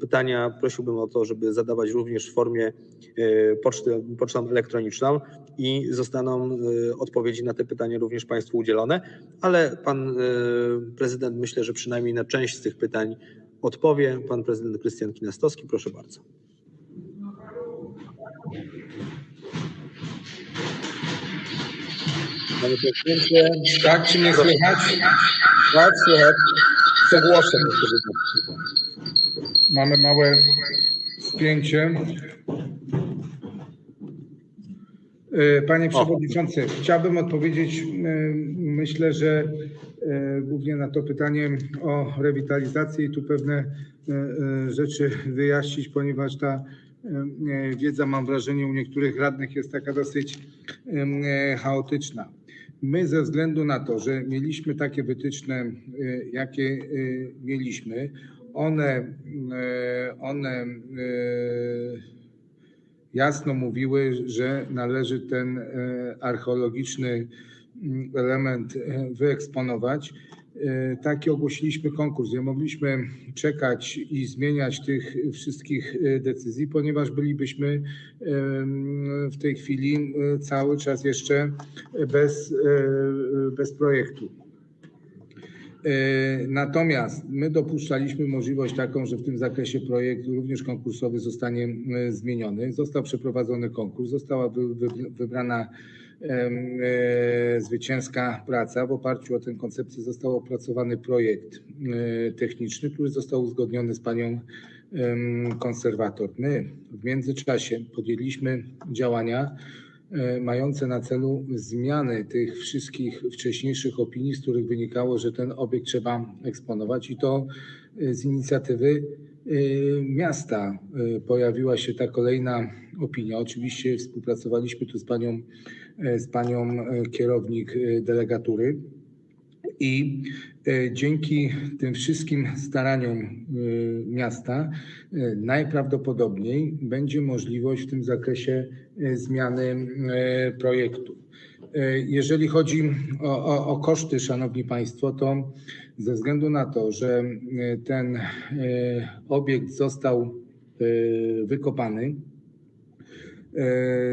S1: pytania prosiłbym o to, żeby zadawać również w formie e, poczty, pocztą elektroniczną i zostaną e, odpowiedzi na te pytania również Państwu udzielone, ale Pan Prezydent myślę, że przynajmniej na część z tych pytań odpowie. Pan Prezydent Krystian Kinastowski, proszę bardzo. Panie Prezydencie,
S10: Tak, czy mnie słychać?
S1: tak, słychać. Przegłoszę.
S10: Mamy małe spięcie. E, Panie Przewodniczący, chciałbym odpowiedzieć, e, myślę, że e, głównie na to pytanie o rewitalizację i tu pewne rzeczy wyjaśnić, ponieważ ta wiedza, mam wrażenie, u niektórych radnych jest taka dosyć chaotyczna. My ze względu na to, że mieliśmy takie wytyczne, e, jakie e, mieliśmy, one, e, one jasno mówiły, że należy ten archeologiczny mm, element wyeksponować. E, Taki ogłosiliśmy konkurs. Nie mogliśmy czekać i zmieniać tych wszystkich e, decyzji, ponieważ bylibyśmy em, w tej chwili e, cały czas jeszcze bez, e, bez projektu. E, Natomiast my dopuszczaliśmy możliwość taką, że w tym zakresie projekt również konkursowy zostanie e, zmieniony. Został przeprowadzony konkurs, została wy- wy- wybrana e, zwycięska praca. W oparciu o tę koncepcję został opracowany projekt e, techniczny, który został uzgodniony z panią konserwator. My w międzyczasie podjęliśmy działania e, mające na celu zmianę tych wszystkich wcześniejszych opinii, z których wynikało, że ten obiekt trzeba eksponować i to e, z inicjatywy e, miasta e, pojawiła się ta kolejna opinia. Oczywiście współpracowaliśmy tu z panią, e, z panią e, kierownik e, delegatury. I e, dzięki tym wszystkim staraniom e, miasta e, najprawdopodobniej będzie możliwość w tym zakresie e, zmiany e, projektu. E, Jeżeli chodzi o, o, o koszty, Szanowni Państwo, to ze względu na to, że e, ten e, obiekt został e, wykopany, E,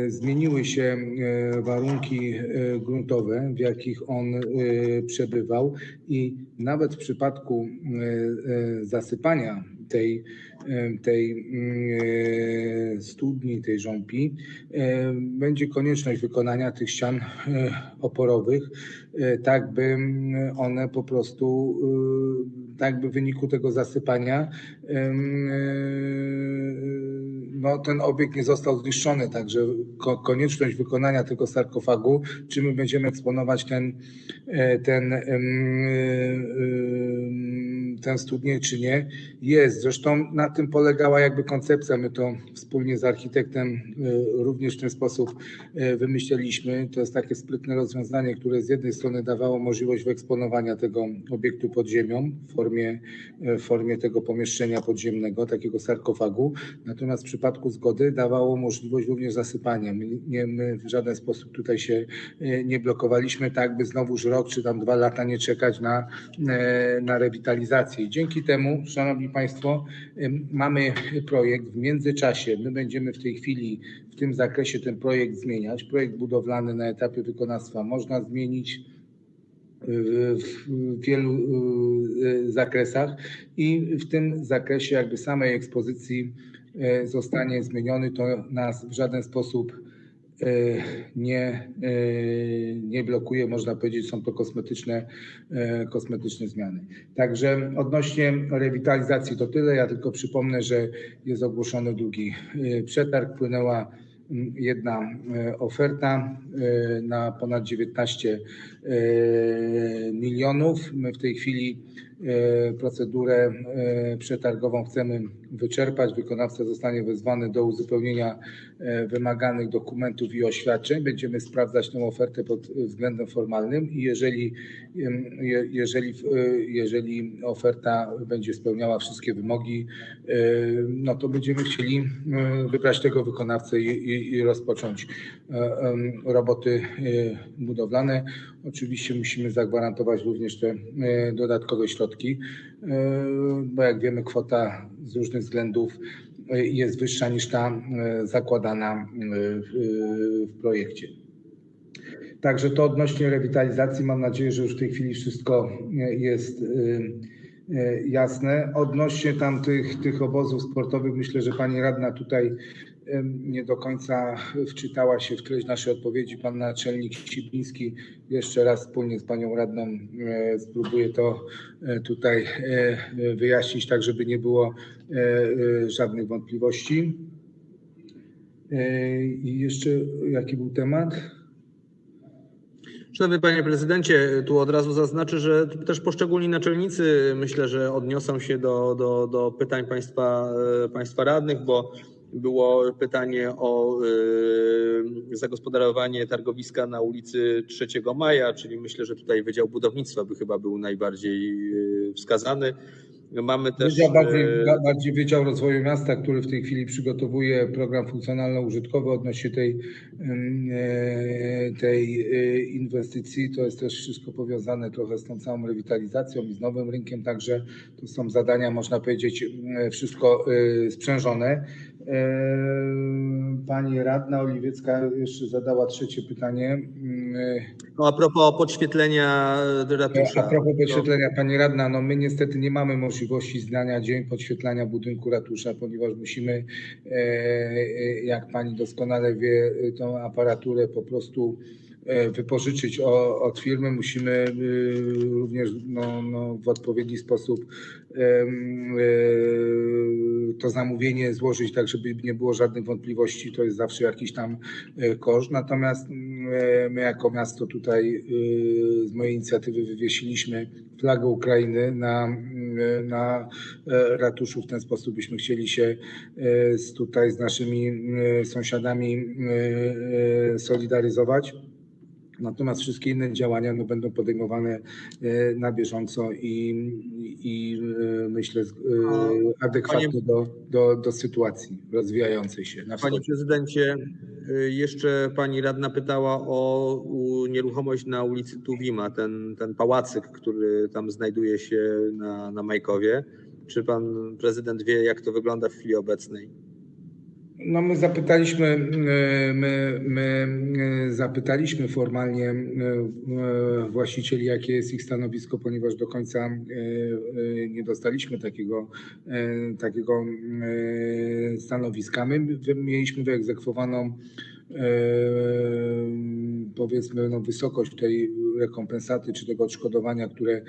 S10: Zmieniły się e, warunki e, gruntowe, w jakich on e, przebywał, i nawet w przypadku e, e, zasypania tej, e, tej mm, e, studni, tej żąpi, e, będzie konieczność wykonania tych ścian e, oporowych, e, tak by mm, one po prostu, e, tak by w wyniku tego zasypania e, no, ten obiekt nie został zniszczony, także ko- konieczność wykonania tego sarkofagu, czy my będziemy eksponować ten, e, ten, em, em, ten studnię, czy nie, jest. Zresztą na tym polegała jakby koncepcja. My to wspólnie z architektem e, również w ten sposób e, wymyśleliśmy. To jest takie sprytne rozwiązanie, które z jednej strony dawało możliwość wyeksponowania tego obiektu pod ziemią w formie, e, w formie tego pomieszczenia podziemnego, takiego sarkofagu, natomiast w przypadku zgody dawało możliwość również zasypania. My, nie, my w żaden sposób tutaj się nie blokowaliśmy, tak by znowuż rok czy tam dwa lata nie czekać na, na rewitalizację. Dzięki temu, Szanowni Państwo, mamy projekt. W międzyczasie my będziemy w tej chwili w tym zakresie ten projekt zmieniać. Projekt budowlany na etapie wykonawstwa można zmienić w wielu y, zakresach i w tym zakresie jakby samej ekspozycji e, zostanie zmieniony. To nas w żaden sposób e, nie, e, nie blokuje, można powiedzieć, są to kosmetyczne, e, kosmetyczne zmiany. Także odnośnie rewitalizacji to tyle. Ja tylko przypomnę, że jest ogłoszony drugi e, przetarg. Płynęła jedna e, oferta e, na ponad 19 e, milionów. My w tej chwili e, procedurę e, przetargową chcemy wyczerpać. Wykonawca zostanie wezwany do uzupełnienia e, wymaganych dokumentów i oświadczeń. Będziemy sprawdzać tę ofertę pod względem formalnym i jeżeli, jeżeli, e, jeżeli oferta będzie spełniała wszystkie wymogi, e, no to będziemy chcieli e, wybrać tego wykonawcę i, i, i rozpocząć e, roboty e, budowlane. Oczywiście musimy zagwarantować również te e, dodatkowe środki, e, bo jak wiemy kwota z różnych względów e, jest wyższa niż ta zakładana w- projekcie. Także to odnośnie rewitalizacji. Mam nadzieję, że już w tej chwili wszystko jest jasne. Odnośnie tam tych, tych obozów sportowych, myślę, że pani radna tutaj nie do końca wczytała się w treść naszej odpowiedzi. Pan naczelnik Sibliński jeszcze raz wspólnie z panią radną e, spróbuje to e, tutaj e, wyjaśnić, tak żeby nie było żadnych wątpliwości. I jeszcze jaki był temat?
S1: Szanowny Panie Prezydencie, tu od razu zaznaczę, że też poszczególni naczelnicy myślę, że odniosą się do, do, do pytań państwa, państwa radnych, bo było pytanie o e, zagospodarowanie targowiska na ulicy 3 Maja, czyli myślę, że tutaj Wydział Budownictwa by chyba był najbardziej e, wskazany. Mamy też...
S10: Wydział bardziej,
S1: e,
S10: bardziej Wydział Rozwoju Miasta, który w tej chwili przygotowuje program funkcjonalno-użytkowy odnośnie tej, tej inwestycji. To jest też wszystko powiązane trochę z tą całą rewitalizacją i z nowym rynkiem, także to są zadania, można powiedzieć, wszystko sprzężone. E, Pani radna Oliwiecka jeszcze zadała trzecie pytanie. E,
S1: No, a propos podświetlenia ratusza.
S10: a propos podświetlenia, pani radna, no my niestety nie mamy możliwości z dnia na dzień podświetlania budynku ratusza, ponieważ musimy, e, jak pani doskonale wie, tą aparaturę po prostu wypożyczyć o, od firmy, musimy e, również no, no, w odpowiedni sposób e, to zamówienie złożyć tak, żeby nie było żadnych wątpliwości. To jest zawsze jakiś tam e, koszt. Natomiast e, my jako miasto tutaj e, z mojej inicjatywy wywiesiliśmy flagę Ukrainy na, na e, ratuszu. W ten sposób byśmy chcieli się e, z, tutaj z naszymi e, sąsiadami e, e, solidaryzować. Natomiast wszystkie inne działania no, będą podejmowane e, na bieżąco i, i e, myślę e, adekwatnie do, do, do sytuacji rozwijającej się na
S1: Panie prezydencie, jeszcze pani radna pytała o nieruchomość na ulicy Tuwima, ten, ten pałacyk, który tam znajduje się na, na Majkowie. Czy pan prezydent wie, jak to wygląda w chwili obecnej?
S10: No my zapytaliśmy, my, my e, zapytaliśmy formalnie e, e, właścicieli, jakie jest ich stanowisko, ponieważ do końca nie dostaliśmy takiego, takiego stanowiska. My mieliśmy wyegzekwowaną powiedzmy no, wysokość tej rekompensaty czy tego odszkodowania, które e,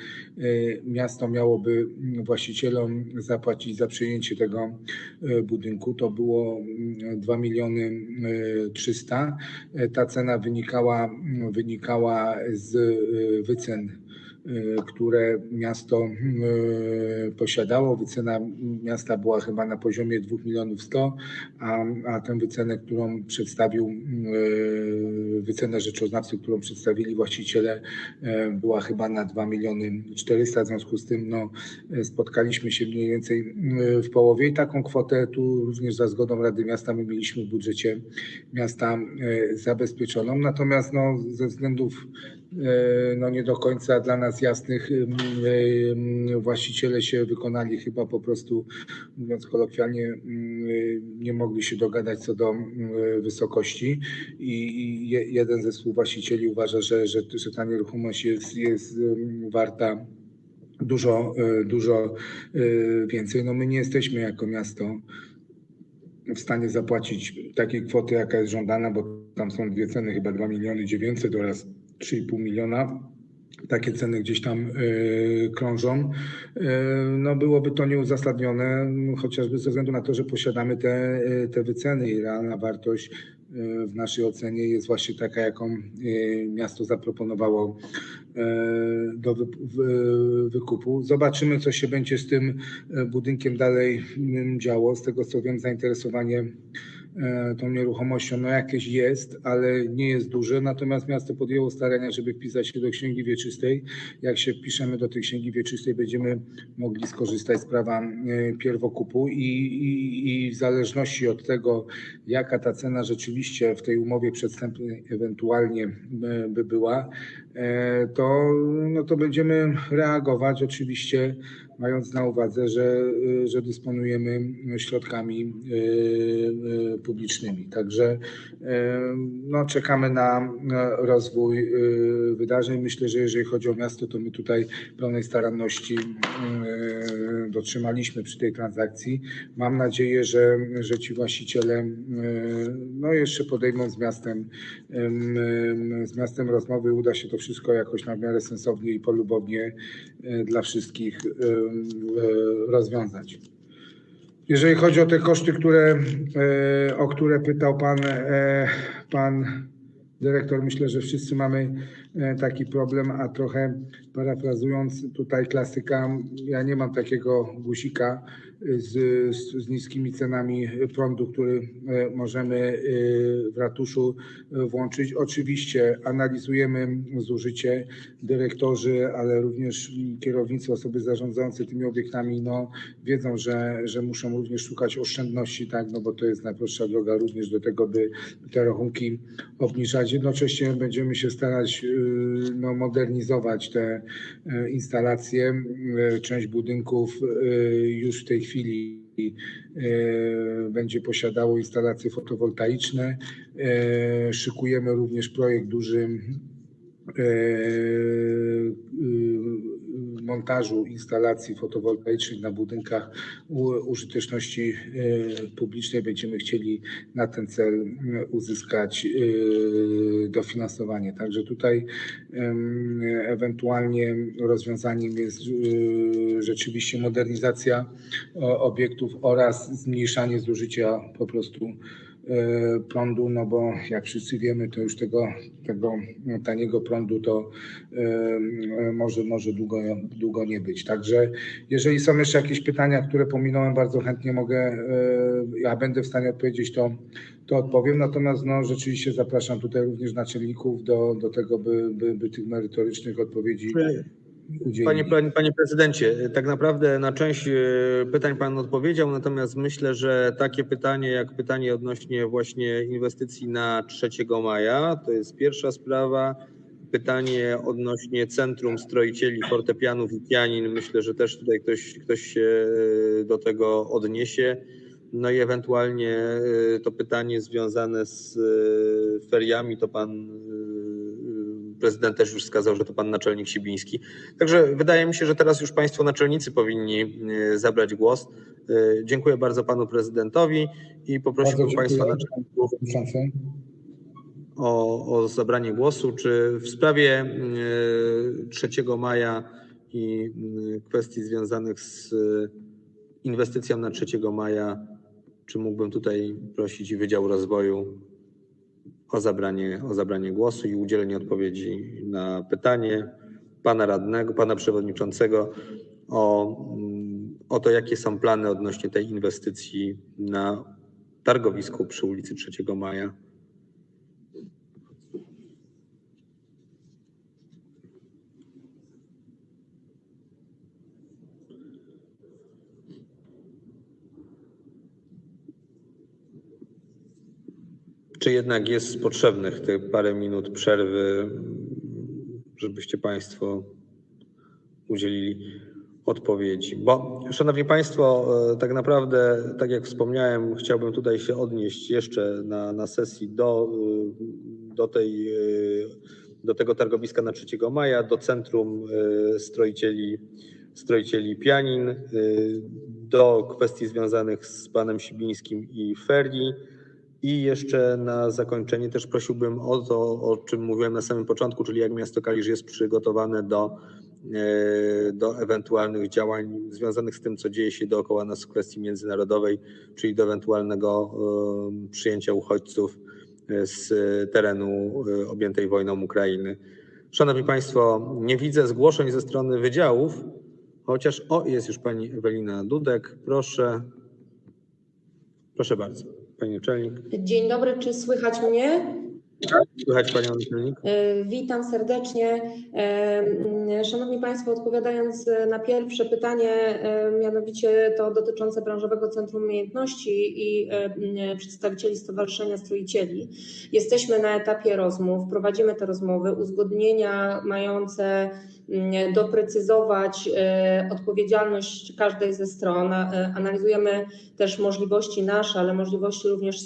S10: miasto miałoby właścicielom zapłacić za przejęcie tego e, budynku. To było mm, 2 miliony e, 300. E, Ta cena wynikała, wynikała z wycen które miasto e, posiadało. Wycena miasta była chyba na poziomie 2 milionów 100, a, a tę wycenę, którą przedstawił, e, wycenę rzeczoznawcy, którą przedstawili właściciele, była chyba na 2 miliony 400. W związku z tym no, spotkaliśmy się mniej więcej w połowie i taką kwotę tu również za zgodą Rady Miasta my mieliśmy w budżecie miasta zabezpieczoną. Natomiast no, ze względów no, nie do końca dla nas jasnych właściciele się wykonali chyba po prostu, mówiąc kolokwialnie, nie mogli się dogadać co do wysokości i i je- jeden ze współwłaścicieli uważa, że, że, że ta nieruchomość jest, jest warta dużo, e, dużo e, więcej. No my nie jesteśmy jako miasto w stanie zapłacić takiej kwoty, jaka jest żądana, bo tam są dwie ceny, chyba 2 miliony 900 oraz 3,5 miliona. Takie ceny gdzieś tam e, krążą. E, no byłoby to nieuzasadnione, chociażby ze względu na to, że posiadamy te, e, te wyceny i realna wartość w naszej ocenie jest właśnie taka, jaką miasto zaproponowało do wy- wy- wykupu. Zobaczymy, co się będzie z tym budynkiem dalej działo. Z tego co wiem, zainteresowanie tą nieruchomością no jakieś jest, ale nie jest duże. Natomiast miasto podjęło starania, żeby wpisać się do księgi wieczystej. Jak się wpiszemy do tej księgi wieczystej, będziemy mogli skorzystać z prawa e, pierwokupu i, i, i w zależności od tego, jaka ta cena rzeczywiście w tej umowie przedstępnej ewentualnie e, by była, e, to, no to będziemy reagować oczywiście mając na uwadze, że, e, że dysponujemy środkami e, e, publicznymi. Także no, czekamy na rozwój wydarzeń. Myślę, że jeżeli chodzi o miasto, to my tutaj pełnej staranności dotrzymaliśmy przy tej transakcji. Mam nadzieję, że, że ci właściciele no, jeszcze podejmą z miastem, em, em, z miastem rozmowy. Uda się to wszystko jakoś na miarę sensownie i polubownie dla wszystkich rozwiązać. Jeżeli chodzi o te koszty, które, e, o które pytał pan, e, pan dyrektor, myślę, że wszyscy mamy e, taki problem, a trochę parafrazując tutaj klasyka, ja nie mam takiego guzika z, z, niskimi cenami prądu, który e, możemy e, w ratuszu e, włączyć. Oczywiście analizujemy zużycie dyrektorzy, ale również kierownicy, osoby zarządzające tymi obiektami, no, wiedzą, że, że muszą również szukać oszczędności, tak, no bo to jest najprostsza droga również do tego, by te rachunki obniżać. Jednocześnie będziemy się starać no, modernizować te instalacje. Część budynków już w tej chwili e, będzie posiadało instalacje fotowoltaiczne. E, Szykujemy również projekt duży e, montażu instalacji fotowoltaicznych na budynkach użyteczności e, publicznej będziemy chcieli na ten cel e, uzyskać e, dofinansowanie. Także tutaj ewentualnie rozwiązaniem jest rzeczywiście modernizacja obiektów oraz zmniejszanie zużycia po prostu prądu, no bo jak wszyscy wiemy, to już tego, tego taniego prądu to e, może, może długo, długo nie być. Także jeżeli są jeszcze jakieś pytania, które pominąłem, bardzo chętnie mogę, ja będę w stanie odpowiedzieć, to, to odpowiem. Natomiast no, rzeczywiście zapraszam tutaj również naczelników do, do tego, by, by, by tych merytorycznych odpowiedzi.
S1: Panie, panie, panie prezydencie, tak naprawdę na część e, pytań pan odpowiedział, natomiast myślę, że takie pytanie jak pytanie odnośnie właśnie inwestycji na 3 maja, to jest pierwsza sprawa. Pytanie odnośnie Centrum Stroicieli Fortepianów i Pianin, myślę, że też tutaj ktoś, ktoś się e, do tego odniesie. No i ewentualnie e, to pytanie związane z feriami, to pan prezydent też już wskazał, że to pan naczelnik Sibiński. Także wydaje mi się, że teraz już państwo naczelnicy powinni e, zabrać głos. E, Dziękuję bardzo panu prezydentowi i poprosiłbym państwa naczelników o, o zabranie głosu. Czy w sprawie e, 3 maja i kwestii związanych z inwestycją na 3 maja, czy mógłbym tutaj prosić Wydział Rozwoju o zabranie, o zabranie głosu i udzielenie odpowiedzi na pytanie pana radnego, pana przewodniczącego o, mm, o to, jakie są plany odnośnie tej inwestycji na targowisku przy ulicy 3 Maja. Czy jednak jest potrzebnych te parę minut przerwy, żebyście Państwo udzielili odpowiedzi? Bo, Szanowni Państwo, e, tak naprawdę, tak jak wspomniałem, chciałbym tutaj się odnieść jeszcze na, na sesji do, e, do, tej, e, do tego targowiska na 3 maja, do Centrum Stroicieli, Stroicieli Pianin, do kwestii związanych z panem Sibińskim i ferii. I jeszcze na zakończenie też prosiłbym o to, o czym mówiłem na samym początku, czyli jak miasto Kalisz jest przygotowane do, e, do ewentualnych działań związanych z tym, co dzieje się dookoła nas w kwestii międzynarodowej, czyli do ewentualnego e, przyjęcia uchodźców e, z terenu objętej wojną Ukrainy. Szanowni Państwo, nie widzę zgłoszeń ze strony wydziałów, chociaż o, jest już pani Ewelina Dudek. Proszę. Proszę bardzo, pani naczelnik.
S11: Dzień dobry, czy słychać mnie?
S1: Słychać panią naczelnik?
S11: E, Witam serdecznie. E, Szanowni Państwo, odpowiadając na pierwsze pytanie, e, mianowicie to dotyczące Branżowego Centrum Umiejętności i przedstawicieli Stowarzyszenia Stroicieli, jesteśmy na etapie rozmów, prowadzimy te rozmowy, uzgodnienia mające doprecyzować e, odpowiedzialność każdej ze stron. E, Analizujemy też możliwości nasze, ale możliwości również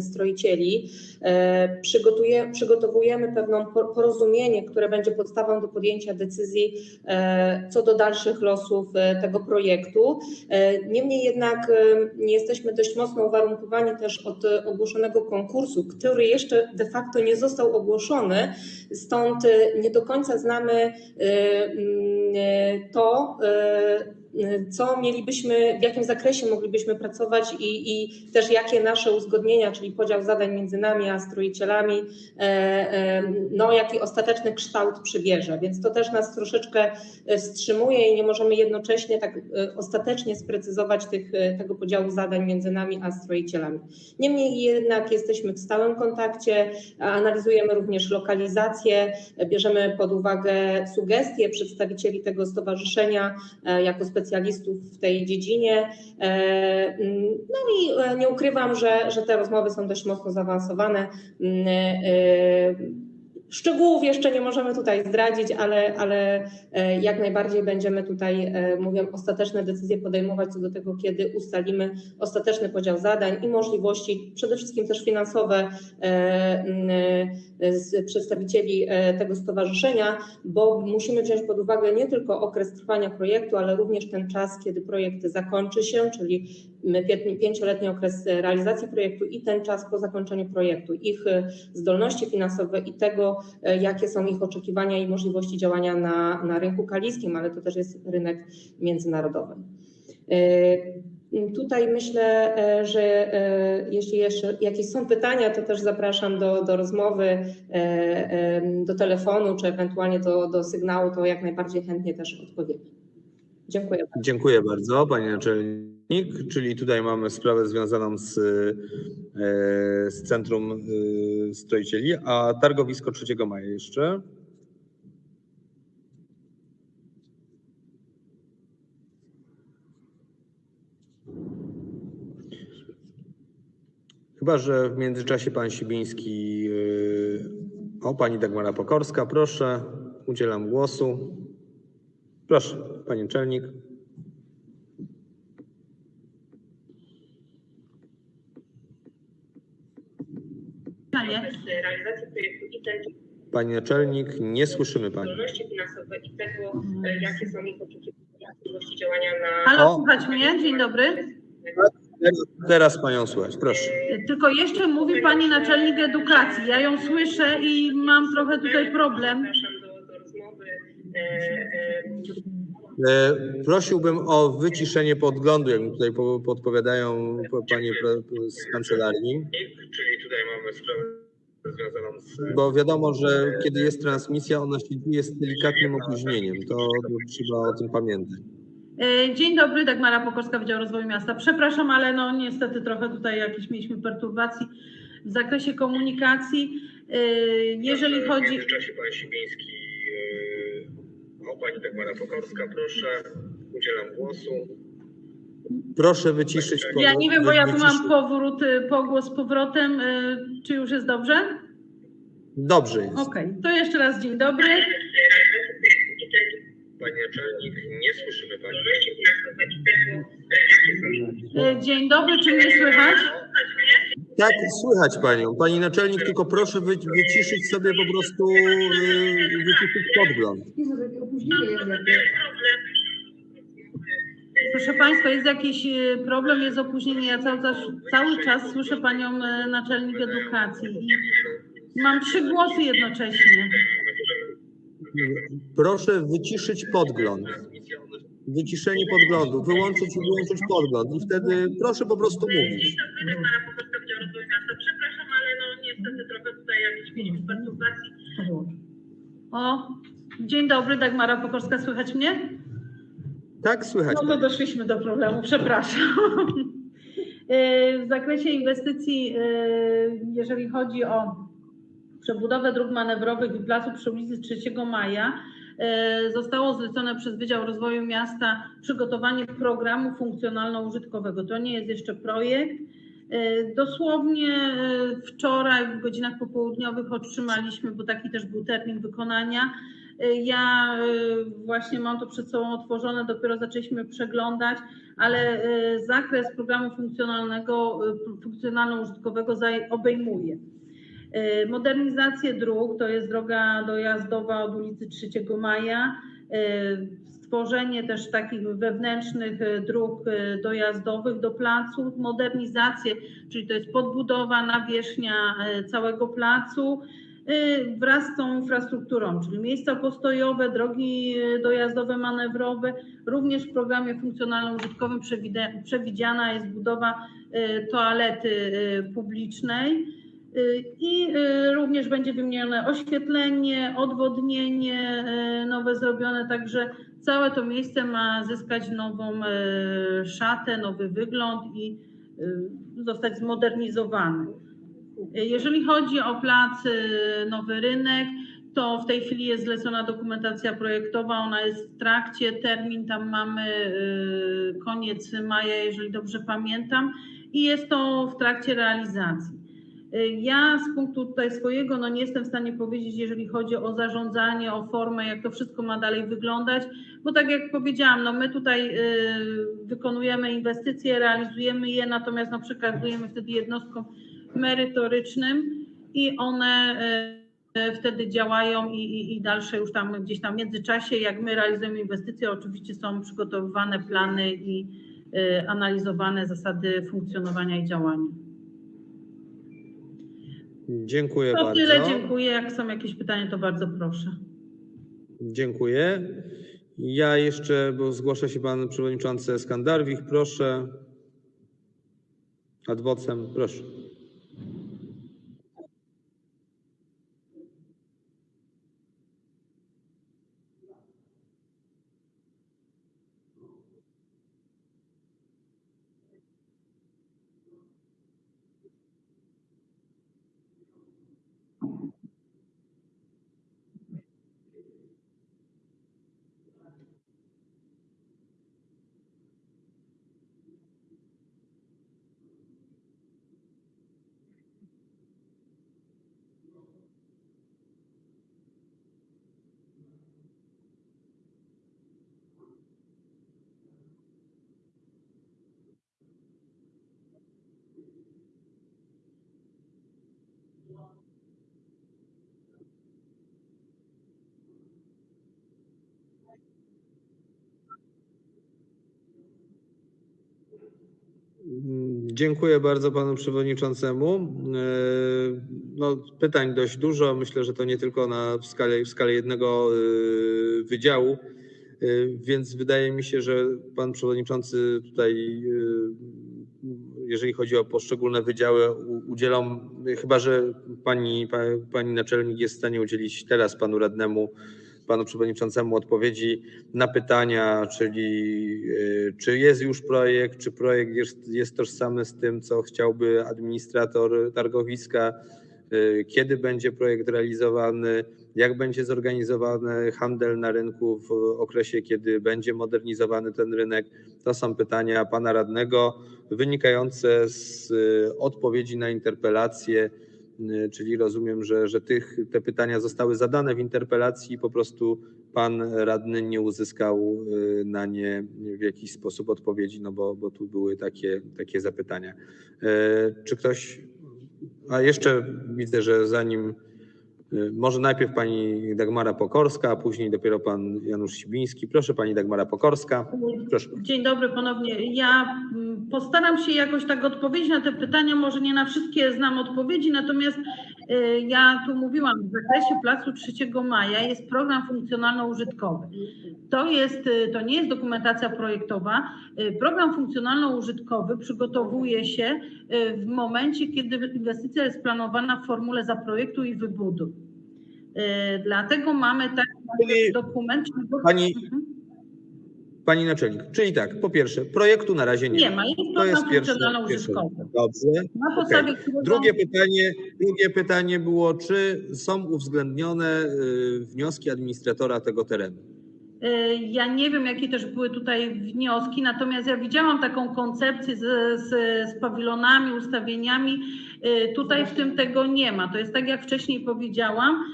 S11: stroicieli. E, przygotowujemy pewną por- porozumienie, które będzie podstawą do podjęcia decyzji co do dalszych losów tego projektu. Niemniej jednak e, jesteśmy dość mocno uwarunkowani też od ogłoszonego konkursu, który jeszcze de facto nie został ogłoszony, stąd nie do końca znamy to, e, co mielibyśmy, w jakim zakresie moglibyśmy pracować i, i też jakie nasze uzgodnienia, czyli podział zadań między nami a stroicielami, e, e, no jaki ostateczny kształt przybierze. Więc to też nas troszeczkę e, wstrzymuje i nie możemy jednocześnie tak ostatecznie sprecyzować tych, tego podziału zadań między nami a stroicielami. Niemniej jednak jesteśmy w stałym kontakcie, analizujemy również lokalizację, bierzemy pod uwagę sugestie przedstawicieli tego stowarzyszenia jako specjalistów w tej dziedzinie. E, mm, No i e, nie ukrywam, że, że te rozmowy są dość mocno zaawansowane. Szczegółów jeszcze nie możemy tutaj zdradzić, ale, ale e, jak najbardziej będziemy tutaj, e, mówię, ostateczne decyzje podejmować co do tego, kiedy ustalimy ostateczny podział zadań i możliwości, przede wszystkim też finansowe e, z przedstawicieli tego stowarzyszenia, bo musimy wziąć pod uwagę nie tylko okres trwania projektu, ale również ten czas, kiedy projekt zakończy się, czyli pięcioletni okres realizacji projektu i ten czas po zakończeniu projektu, ich e, zdolności finansowe i tego, e, jakie są ich oczekiwania i możliwości działania na, na rynku kaliskim, ale to też jest rynek międzynarodowy. E, Tutaj myślę, że jeśli jeszcze jakieś są pytania, to też zapraszam do, do rozmowy, do telefonu, czy ewentualnie do, do sygnału, to jak najbardziej chętnie też odpowiemy. Dziękuję.
S1: Dziękuję bardzo, panie naczelnik. Czyli tutaj mamy sprawę związaną z, e, z Centrum e, Stroicieli, a targowisko 3 maja jeszcze. Chyba, że w międzyczasie pan Sibiński, yy, o pani Dagmara Pokorska, proszę, udzielam głosu. Proszę, panie
S3: realizacji projektu i ten
S1: Pani naczelnik, nie słyszymy pani.
S3: zdolności finansowe i tego, e, jakie są ich oczekiwania, możliwości działania na
S12: Halo,
S1: O.
S12: słuchać mnie? Dzień dobry.
S1: Teraz, panią słychać, proszę.
S12: Tylko jeszcze mówi pani naczelnik edukacji. Ja ją słyszę i mam trochę tutaj problem.
S3: Zapraszam do, do rozmowy. E, e,
S1: E, Prosiłbym o wyciszenie podglądu, jak mi tutaj po- podpowiadają po- panie z kancelarii. Czyli tutaj mamy sprawę związaną z... Bo wiadomo, że kiedy jest transmisja, ona się dzieje z delikatnym opóźnieniem. To trzeba o tym pamiętać.
S12: E, Dzień dobry, Dagmara Pokorska, Wydział Rozwoju Miasta. Przepraszam, ale no niestety trochę tutaj jakieś mieliśmy perturbacji w zakresie komunikacji. E, Jeżeli chodzi...
S1: W międzyczasie pan Sibiński, e, pani Dagmara Pokorska, proszę, udzielam głosu. Proszę wyciszyć... po-
S12: Ja nie wiem, bo ja tu mam powrót, e, pogłos z powrotem. E, Czy już jest dobrze?
S1: Dobrze jest.
S12: Okej, to jeszcze raz dzień dobry.
S1: Pani naczelnik, nie słyszymy pani.
S12: E, Dzień dobry, czy mnie słychać?
S1: Tak, słychać panią. Pani naczelnik, tylko proszę wy, wyciszyć sobie po prostu, yy, wyciszyć podgląd.
S12: Proszę Państwa, jest jakiś e, problem, jest opóźnienie. Ja cały czas, cały czas słyszę Panią e, naczelnik edukacji i mam trzy głosy jednocześnie.
S1: Proszę wyciszyć podgląd. Wyciszenie podglądu, wyłączyć i wyłączyć podgląd i wtedy proszę po prostu mówić.
S12: Przepraszam, ale no niestety trochę tutaj jakieś mieliśmy perturbacji. O, dzień dobry, Dagmara Pokorska, słychać mnie?
S1: Tak, słychać.
S12: No doszliśmy do problemu, przepraszam. E, W zakresie inwestycji, e, jeżeli chodzi o przebudowę dróg manewrowych i placu przy ulicy 3 Maja, e, zostało zlecone przez Wydział Rozwoju Miasta przygotowanie programu funkcjonalno-użytkowego. To nie jest jeszcze projekt. E, Dosłownie e, wczoraj w godzinach popołudniowych otrzymaliśmy, bo taki też był termin wykonania. E, Ja właśnie mam to przed sobą otworzone, dopiero zaczęliśmy przeglądać, ale zakres programu funkcjonalnego, funkcjonalno-użytkowego obejmuje modernizację dróg, to jest droga dojazdowa od ulicy 3 Maja, e, stworzenie też takich wewnętrznych e, dróg e, dojazdowych do placu, modernizację, czyli to jest podbudowa, nawierzchnia e, całego placu wraz z tą infrastrukturą, czyli miejsca postojowe, drogi dojazdowe, manewrowe. Również w programie funkcjonalno-użytkowym przewidziana jest budowa toalety publicznej. Y, I y, również będzie wymienione oświetlenie, odwodnienie y, nowe zrobione, także całe to miejsce ma zyskać nową szatę, nowy wygląd i zostać zmodernizowany. Y, Jeżeli chodzi o plac Nowy Rynek, to w tej chwili jest zlecona dokumentacja projektowa, ona jest w trakcie, termin tam mamy koniec maja, jeżeli dobrze pamiętam, i jest to w trakcie realizacji. Y, Ja z punktu tutaj swojego no nie jestem w stanie powiedzieć, jeżeli chodzi o zarządzanie, o formę, jak to wszystko ma dalej wyglądać, bo tak jak powiedziałam, no my tutaj y, wykonujemy inwestycje, realizujemy je, natomiast no przekazujemy wtedy jednostkom merytorycznym i one y, wtedy działają i, i, i dalsze już tam gdzieś tam w międzyczasie, jak my realizujemy inwestycje, oczywiście są przygotowywane plany i analizowane zasady funkcjonowania i działania.
S1: Dziękuję
S12: To
S1: bardzo.
S12: tyle, dziękuję. Jak są jakieś pytania, to bardzo proszę.
S1: Dziękuję. Ja jeszcze, bo zgłasza się pan przewodniczący Skandarwich, proszę. Ad vocem, proszę. Dziękuję bardzo panu przewodniczącemu. E, No, pytań dość dużo. Myślę, że to nie tylko na w skali, w skali jednego e, wydziału, E, więc wydaje mi się, że pan przewodniczący tutaj, jeżeli chodzi o poszczególne wydziały, udzielą, chyba że pani, pa- pani naczelnik jest w stanie udzielić teraz panu radnemu panu przewodniczącemu odpowiedzi na pytania, czyli y, czy jest już projekt, czy projekt jest, jest tożsamy z tym, co chciałby administrator targowiska, y, kiedy będzie projekt realizowany, jak będzie zorganizowany handel na rynku w okresie, kiedy będzie modernizowany ten rynek. To są pytania pana radnego wynikające z y, odpowiedzi na interpelację czyli rozumiem, że, że tych, te pytania zostały zadane w interpelacji i po prostu pan radny nie uzyskał y, na nie w jakiś sposób odpowiedzi, no bo, bo tu były takie, takie zapytania. Y, Czy ktoś, a jeszcze widzę, że zanim, y, może najpierw pani Dagmara Pokorska, a później dopiero pan Janusz Sibiński. Proszę pani Dagmara Pokorska. Proszę.
S12: Dzień dobry ponownie. Ja mm, postaram się jakoś tak odpowiedzieć na te pytania. Może nie na wszystkie znam odpowiedzi, natomiast y, ja tu mówiłam, w zakresie Placu 3 Maja jest program funkcjonalno-użytkowy. To, jest, y, to nie jest dokumentacja projektowa. Y, Program funkcjonalno-użytkowy przygotowuje się y, w momencie, kiedy inwestycja jest planowana w formule zaprojektuj i wybuduj. Y, Dlatego mamy taki
S1: Czyli
S12: dokument.
S1: pani-
S12: Mhm.
S1: Pani naczelnik, czyli tak, po pierwsze, projektu na razie nie,
S12: Nie
S1: ma.
S12: jest
S1: To jest pierwsze. pierwsze. Dobrze.
S12: Na podstawie którego
S1: Drugie pytanie, drugie pytanie było, czy są uwzględnione y, wnioski administratora tego terenu?
S12: Y, Ja nie wiem, jakie też były tutaj wnioski, natomiast ja widziałam taką koncepcję z, z, z pawilonami, ustawieniami. Y, Tutaj w tym tego nie ma. To jest tak, jak wcześniej powiedziałam,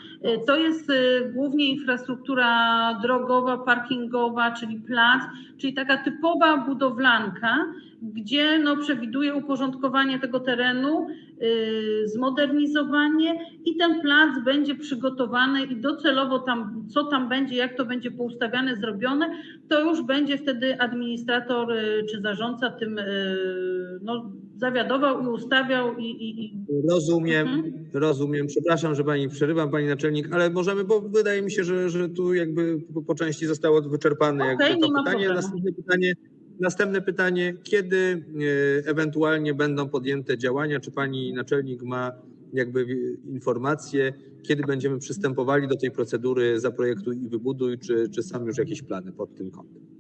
S12: to jest y, głównie infrastruktura drogowa, parkingowa, czyli plac, czyli taka typowa budowlanka, gdzie no, przewiduje uporządkowanie tego terenu, y, zmodernizowanie i ten plac będzie przygotowany i docelowo tam, co tam będzie, jak to będzie poustawiane, zrobione, to już będzie wtedy administrator y, czy zarządca tym y, no, zawiadował i ustawiał i, i, i
S1: Rozumiem,
S12: Mhm.
S1: rozumiem. Przepraszam, że pani przerywam, pani naczelnik, ale możemy, bo wydaje mi się, że, że tu jakby po, części zostało wyczerpane
S12: Okej,
S1: jakby to pytanie.
S12: problemu.
S1: Następne pytanie. Następne pytanie, kiedy e, ewentualnie będą podjęte działania? Czy pani naczelnik ma jakby informacje, kiedy będziemy przystępowali do tej procedury zaprojektuj i wybuduj, czy, czy są już jakieś plany pod tym kątem?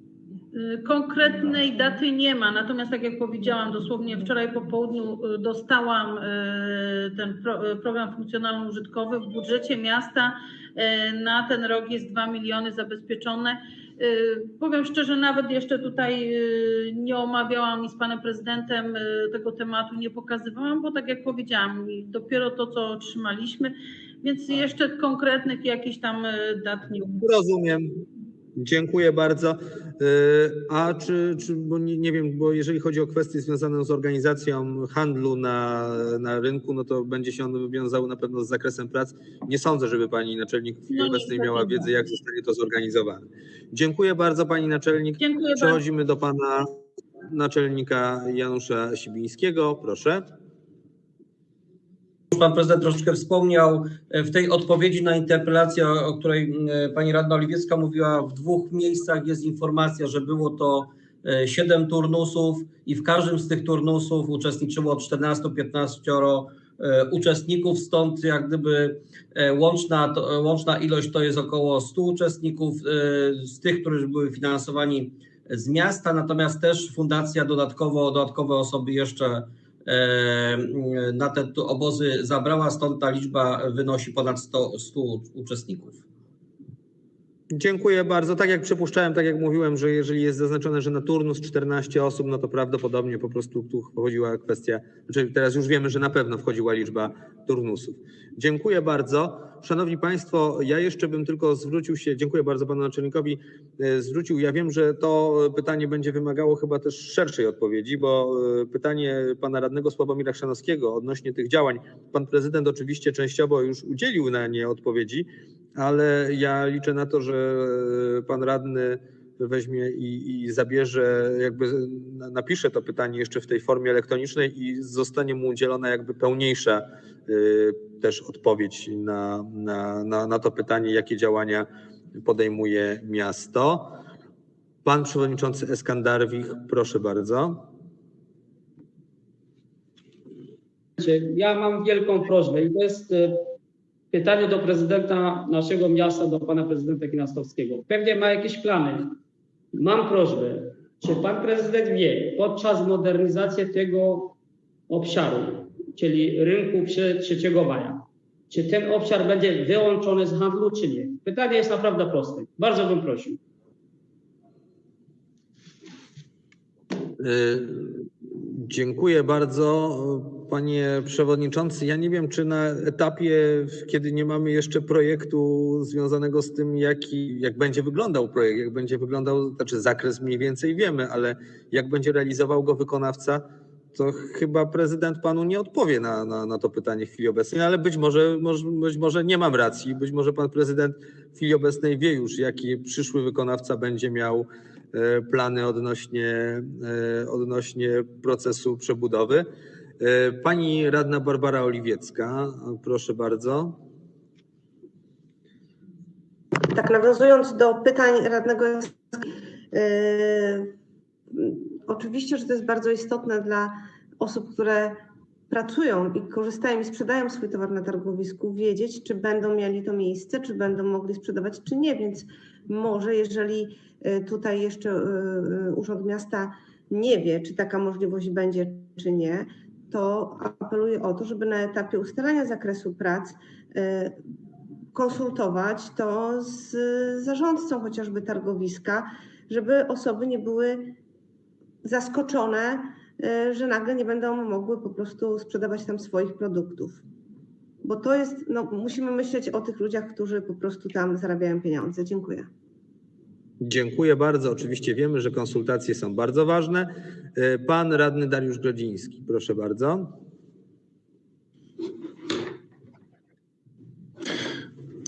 S12: Y, Konkretnej daty nie ma, natomiast tak jak powiedziałam, dosłownie wczoraj po południu y, dostałam y, ten pro, program funkcjonalno-użytkowy. W budżecie miasta na ten rok jest 2 miliony zabezpieczone. Powiem szczerze, nawet jeszcze tutaj nie omawiałam i z panem prezydentem tego tematu nie pokazywałam, bo tak jak powiedziałam, dopiero to, co otrzymaliśmy, więc jeszcze konkretnych jakichś tam dat nie
S1: Rozumiem. Dziękuję bardzo. Y, A czy, czy bo nie, nie wiem, bo jeżeli chodzi o kwestie związane z organizacją handlu na, na rynku, no to będzie się on wiązał na pewno z zakresem prac. Nie sądzę, żeby pani naczelnik w chwili
S12: No,
S1: obecnej miała wiedzę, jak zostanie to zorganizowane. Dziękuję bardzo pani naczelnik.
S12: Dziękuję bardzo.
S1: Przechodzimy do pana naczelnika Janusza Sibińskiego. Proszę.
S13: Pan prezydent troszeczkę wspomniał e, w tej odpowiedzi na interpelację, o której e, pani radna Oliwiecka mówiła, w dwóch miejscach jest informacja, że było to e, siedem turnusów i w każdym z tych turnusów uczestniczyło 14-15 e, uczestników, stąd jak gdyby łączna, łączna ilość to jest około 100 uczestników z tych, którzy były finansowani z miasta, natomiast też fundacja dodatkowo, dodatkowe osoby jeszcze na te obozy zabrała, stąd ta liczba wynosi ponad 100, 100 uczestników.
S1: Dziękuję bardzo. Tak jak przypuszczałem, tak jak mówiłem, że jeżeli jest zaznaczone, że na turnus 14 osób, no to prawdopodobnie po prostu tu wchodziła kwestia, znaczy teraz już wiemy, że na pewno wchodziła liczba turnusów. Dziękuję bardzo. Szanowni Państwo, ja jeszcze bym tylko zwrócił się, dziękuję bardzo Panu Naczelnikowi, e, zwrócił, ja wiem, że to pytanie będzie wymagało chyba też szerszej odpowiedzi, bo e, pytanie Pana Radnego Sławomira Chrzanowskiego odnośnie tych działań, Pan Prezydent oczywiście częściowo już udzielił na nie odpowiedzi, ale ja liczę na to, że pan radny weźmie i, i zabierze, jakby na- napisze to pytanie jeszcze w tej formie elektronicznej i zostanie mu udzielona jakby pełniejsza y, też odpowiedź na, na, na, na to pytanie, jakie działania podejmuje miasto. Pan przewodniczący Eskandarwich, proszę bardzo.
S4: Ja mam wielką prośbę i to jest e, pytanie do prezydenta naszego miasta, do pana prezydenta Kinastowskiego. Pewnie ma jakieś plany. Mam prośbę, czy pan prezydent wie podczas modernizacji tego obszaru, czyli rynku przy 3 maja, czy ten obszar będzie wyłączony z handlu, czy nie? Pytanie jest naprawdę proste. Bardzo bym prosił.
S1: Dziękuję bardzo. Panie Przewodniczący, ja nie wiem, czy na etapie, kiedy nie mamy jeszcze projektu związanego z tym, jaki, jak będzie wyglądał projekt, jak będzie wyglądał, znaczy zakres mniej więcej wiemy, ale jak będzie realizował go wykonawca, to chyba prezydent panu nie odpowie na, na, na to pytanie w chwili obecnej, ale być może, może, być może nie mam racji, być może pan prezydent w chwili obecnej wie już, jaki przyszły wykonawca będzie miał plany odnośnie, e, odnośnie procesu przebudowy. E, Pani radna Barbara Oliwiecka, proszę bardzo.
S5: Tak, nawiązując do pytań radnego, yy, oczywiście, że to jest bardzo istotne dla osób, które pracują i korzystają i sprzedają swój towar na targowisku, wiedzieć, czy będą mieli to miejsce, czy będą mogli sprzedawać, czy nie. Więc może, jeżeli tutaj jeszcze y, y, Urząd Miasta nie wie, czy taka możliwość będzie, czy nie, to apeluję o to, żeby na etapie ustalania zakresu prac y, konsultować to z zarządcą chociażby targowiska, żeby osoby nie były zaskoczone, y, że nagle nie będą mogły po prostu sprzedawać tam swoich produktów. Bo to jest, no, musimy myśleć o tych ludziach, którzy po prostu tam zarabiają pieniądze. Dziękuję.
S1: Dziękuję bardzo. Oczywiście wiemy, że konsultacje są bardzo ważne. E, Pan radny Dariusz Grodziński, proszę bardzo.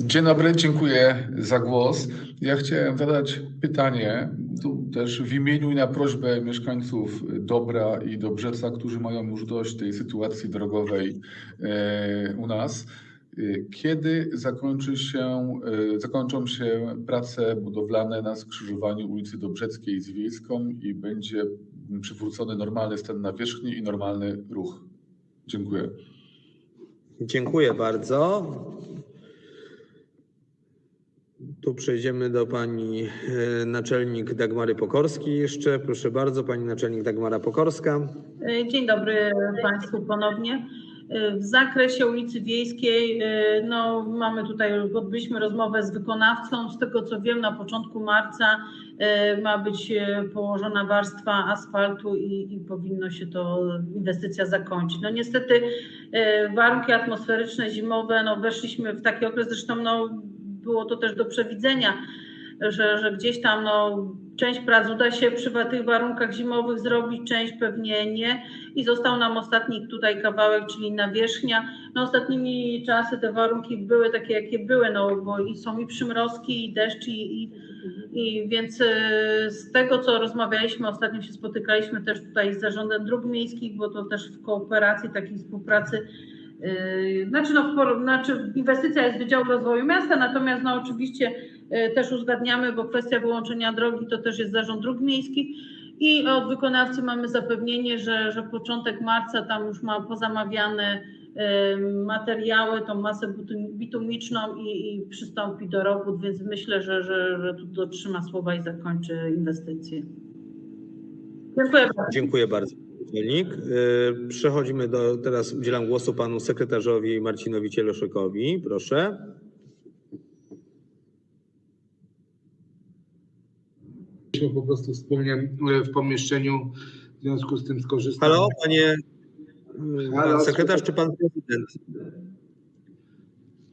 S14: Dzień dobry, dziękuję za głos. Ja chciałem zadać pytanie, tu też w imieniu i na prośbę mieszkańców Dobra i Dobrzeca, którzy mają już dość tej sytuacji drogowej e, u nas. E, Kiedy zakończy się, e, zakończą się prace budowlane na skrzyżowaniu ulicy Dobrzeckiej z Wiejską i będzie przywrócony normalny stan nawierzchni i normalny ruch? Dziękuję.
S1: Dziękuję bardzo. Tu przejdziemy do pani e, naczelnik Dagmary Pokorskiej jeszcze. Proszę bardzo, pani naczelnik Dagmara Pokorska.
S12: Dzień dobry Państwu ponownie. W zakresie ulicy Wiejskiej, e, no mamy tutaj, odbyliśmy rozmowę z wykonawcą. Z tego co wiem, na początku marca e, ma być e, położona warstwa asfaltu i, i powinno się to inwestycja zakończyć. No niestety warunki atmosferyczne zimowe, no weszliśmy w taki okres, zresztą no było to też do przewidzenia, że, że gdzieś tam no, część prac uda się przy tych warunkach zimowych zrobić, część pewnie nie. I został nam ostatni tutaj kawałek, czyli nawierzchnia. No ostatnimi czasy te warunki były takie, jakie były, no bo i są i przymrozki, i deszcz, i, i, i więc e, z tego, co rozmawialiśmy, ostatnio się spotykaliśmy też tutaj z Zarządem Dróg Miejskich, bo to też w kooperacji, takiej współpracy Yy, Znaczy, no, znaczy inwestycja jest Wydziału Rozwoju Miasta, natomiast no, oczywiście też uzgadniamy, bo kwestia wyłączenia drogi to też jest Zarząd Dróg Miejskich i od wykonawcy mamy zapewnienie, że, że początek marca tam już ma pozamawiane yy, materiały, tą masę bitum- bitumiczną i, i przystąpi do robót, więc myślę, że, że, że tu dotrzyma słowa i zakończy inwestycję. Dziękuję bardzo.
S1: Dziękuję bardzo. Y, Przechodzimy do, teraz udzielam głosu panu sekretarzowi Marcinowi Cieloszykowi. Proszę.
S10: Byliśmy po prostu wspólnie e, w pomieszczeniu, w związku z tym skorzystałem.
S1: Halo, panie y,
S10: Halo,
S1: sekretarz czy pan prezydent?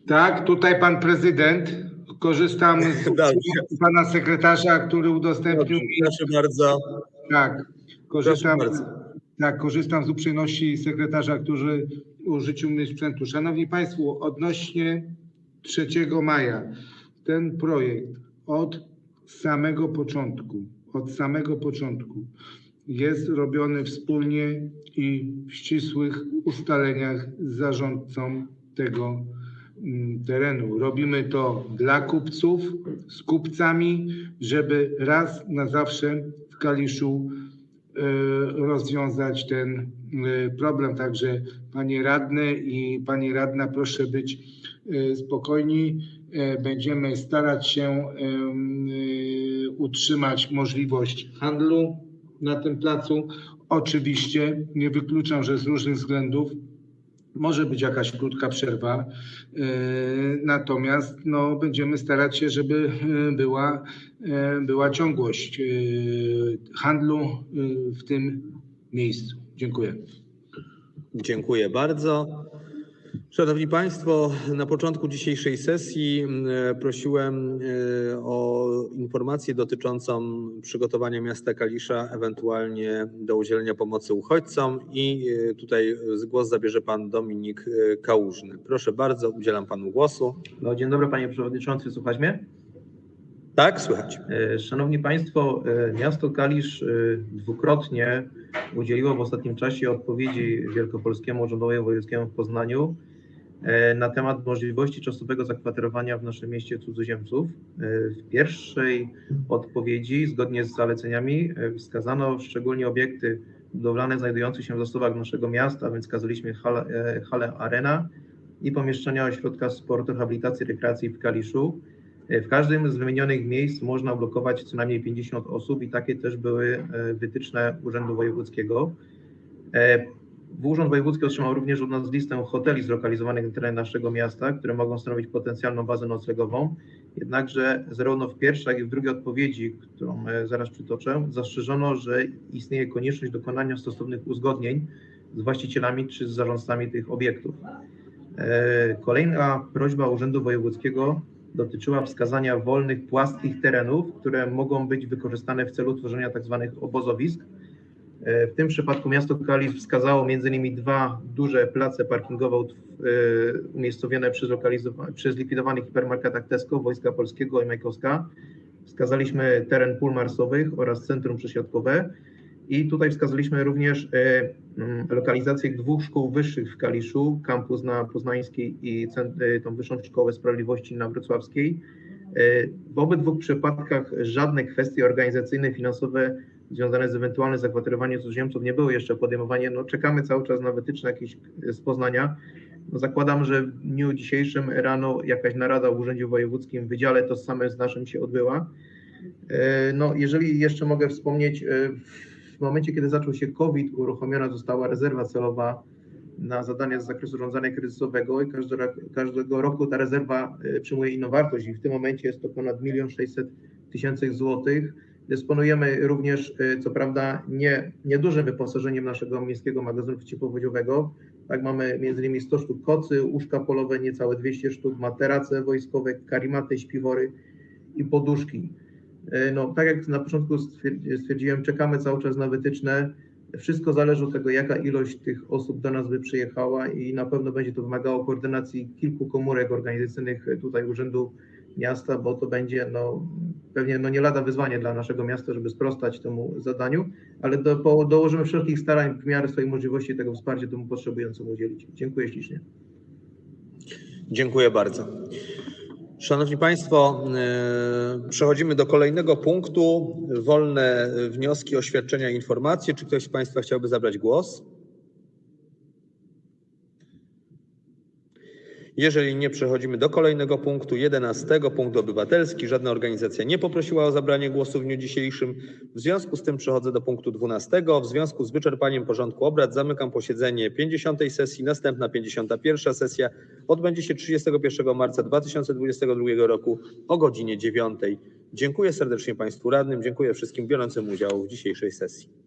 S10: Tak, tutaj pan prezydent. Korzystam z
S1: Dobrze.
S10: pana sekretarza, który udostępnił mi.
S1: Proszę bardzo.
S10: Tak, korzystam,
S1: bardzo.
S10: tak, korzystam z uprzejmości sekretarza, który użyczył mi sprzętu. Szanowni Państwo, odnośnie 3 maja, ten projekt od samego początku, od samego początku jest robiony wspólnie i w ścisłych ustaleniach z zarządcą tego mm, terenu. Robimy to dla kupców, z kupcami, żeby raz na zawsze w Kaliszu e, rozwiązać ten e, problem. Także panie radny i pani radna, proszę być e, spokojni. E, Będziemy starać się e, utrzymać możliwość handlu na tym placu. Oczywiście nie wykluczam, że z różnych względów może być jakaś krótka przerwa, e, natomiast no, będziemy starać się, żeby była, była ciągłość handlu w tym miejscu. Dziękuję.
S1: Dziękuję bardzo. Szanowni Państwo, na początku dzisiejszej sesji m, prosiłem e, o informację dotyczącą przygotowania miasta Kalisza, ewentualnie do udzielenia pomocy uchodźcom i e, tutaj głos zabierze pan Dominik e, Kałużny. Proszę bardzo, udzielam panu głosu.
S15: No, dzień dobry panie przewodniczący, słuchać mnie?
S1: Tak, słychać.
S15: E, Szanowni Państwo, e, miasto Kalisz e, dwukrotnie udzieliło w ostatnim czasie odpowiedzi Wielkopolskiemu Urzędowi Wojewódzkiemu w Poznaniu na temat możliwości czasowego zakwaterowania w naszym mieście cudzoziemców. W pierwszej odpowiedzi, zgodnie z zaleceniami, wskazano szczególnie obiekty budowlane znajdujące się w zasobach naszego miasta, więc wskazaliśmy halę, halę Arena i pomieszczenia ośrodka sportu, rehabilitacji, rekreacji w Kaliszu. E, W każdym z wymienionych miejsc można ublokować co najmniej 50 osób i takie też były e, wytyczne Urzędu Wojewódzkiego. E, Urząd Wojewódzki otrzymał również od nas listę hoteli zlokalizowanych na terenie naszego miasta, które mogą stanowić potencjalną bazę noclegową. Jednakże zarówno w pierwszej, jak i w drugiej odpowiedzi, którą zaraz przytoczę, zastrzeżono, że istnieje konieczność dokonania stosownych uzgodnień z właścicielami czy z zarządcami tych obiektów. Kolejna prośba Urzędu Wojewódzkiego dotyczyła wskazania wolnych, płaskich terenów, które mogą być wykorzystane w celu tworzenia tzw. obozowisk. E, W tym przypadku miasto Kalisz wskazało m.in. dwa duże place parkingowe e, umiejscowione przy, przy zlikwidowanych hipermarketach Tesco, Wojska Polskiego i Majkowska. Wskazaliśmy teren pól marsowych oraz centrum przesiadkowe. I tutaj wskazaliśmy również e, mm, lokalizację dwóch szkół wyższych w Kaliszu, kampus na Poznańskiej i e, tą Wyższą Szkołę Sprawiedliwości na Wrocławskiej. E, W obydwu przypadkach żadne kwestie organizacyjne, finansowe związane z ewentualnym zakwaterowaniem cudzoziemców nie były jeszcze podejmowane. No, czekamy cały czas na wytyczne jakieś z Poznania. No, zakładam, że w dniu dzisiejszym rano jakaś narada w Urzędzie Wojewódzkim w Wydziale to same z naszym się odbyła. No, jeżeli jeszcze mogę wspomnieć, w momencie, kiedy zaczął się COVID, uruchomiona została rezerwa celowa na zadania z zakresu zarządzania kryzysowego i każdego, każdego roku ta rezerwa e, przyjmuje inną wartość i w tym momencie jest to ponad 1 600 tysięcy złotych. Dysponujemy również, e, co prawda, nie, niedużym wyposażeniem naszego miejskiego magazynu przeciwpowodziowego. Tak, mamy m.in. 100 sztuk kocy, łóżka polowe, niecałe 200 sztuk, materace wojskowe, karimaty, śpiwory i poduszki. E, No, tak jak na początku stwierdzi- stwierdziłem, czekamy cały czas na wytyczne. Wszystko zależy od tego, jaka ilość tych osób do nas by przyjechała i na pewno będzie to wymagało koordynacji kilku komórek organizacyjnych tutaj Urzędu Miasta, bo to będzie no, pewnie no, nie lada wyzwanie dla naszego miasta, żeby sprostać temu zadaniu, ale do, po, dołożymy wszelkich starań w miarę swojej możliwości tego wsparcia temu potrzebującemu udzielić. Dziękuję ślicznie.
S1: Dziękuję bardzo. Szanowni Państwo, yy, przechodzimy do kolejnego punktu. Wolne wnioski, oświadczenia, informacje. Czy ktoś z Państwa chciałby zabrać głos? Jeżeli nie, przechodzimy do kolejnego punktu, 11. Punkt obywatelski. Żadna organizacja nie poprosiła o zabranie głosu w dniu dzisiejszym. W związku z tym przechodzę do punktu 12. W związku z wyczerpaniem porządku obrad zamykam posiedzenie 50. sesji. Następna 51. sesja odbędzie się 31 marca 2022 roku o godzinie 9. Dziękuję serdecznie Państwu radnym, dziękuję wszystkim biorącym udział w dzisiejszej sesji.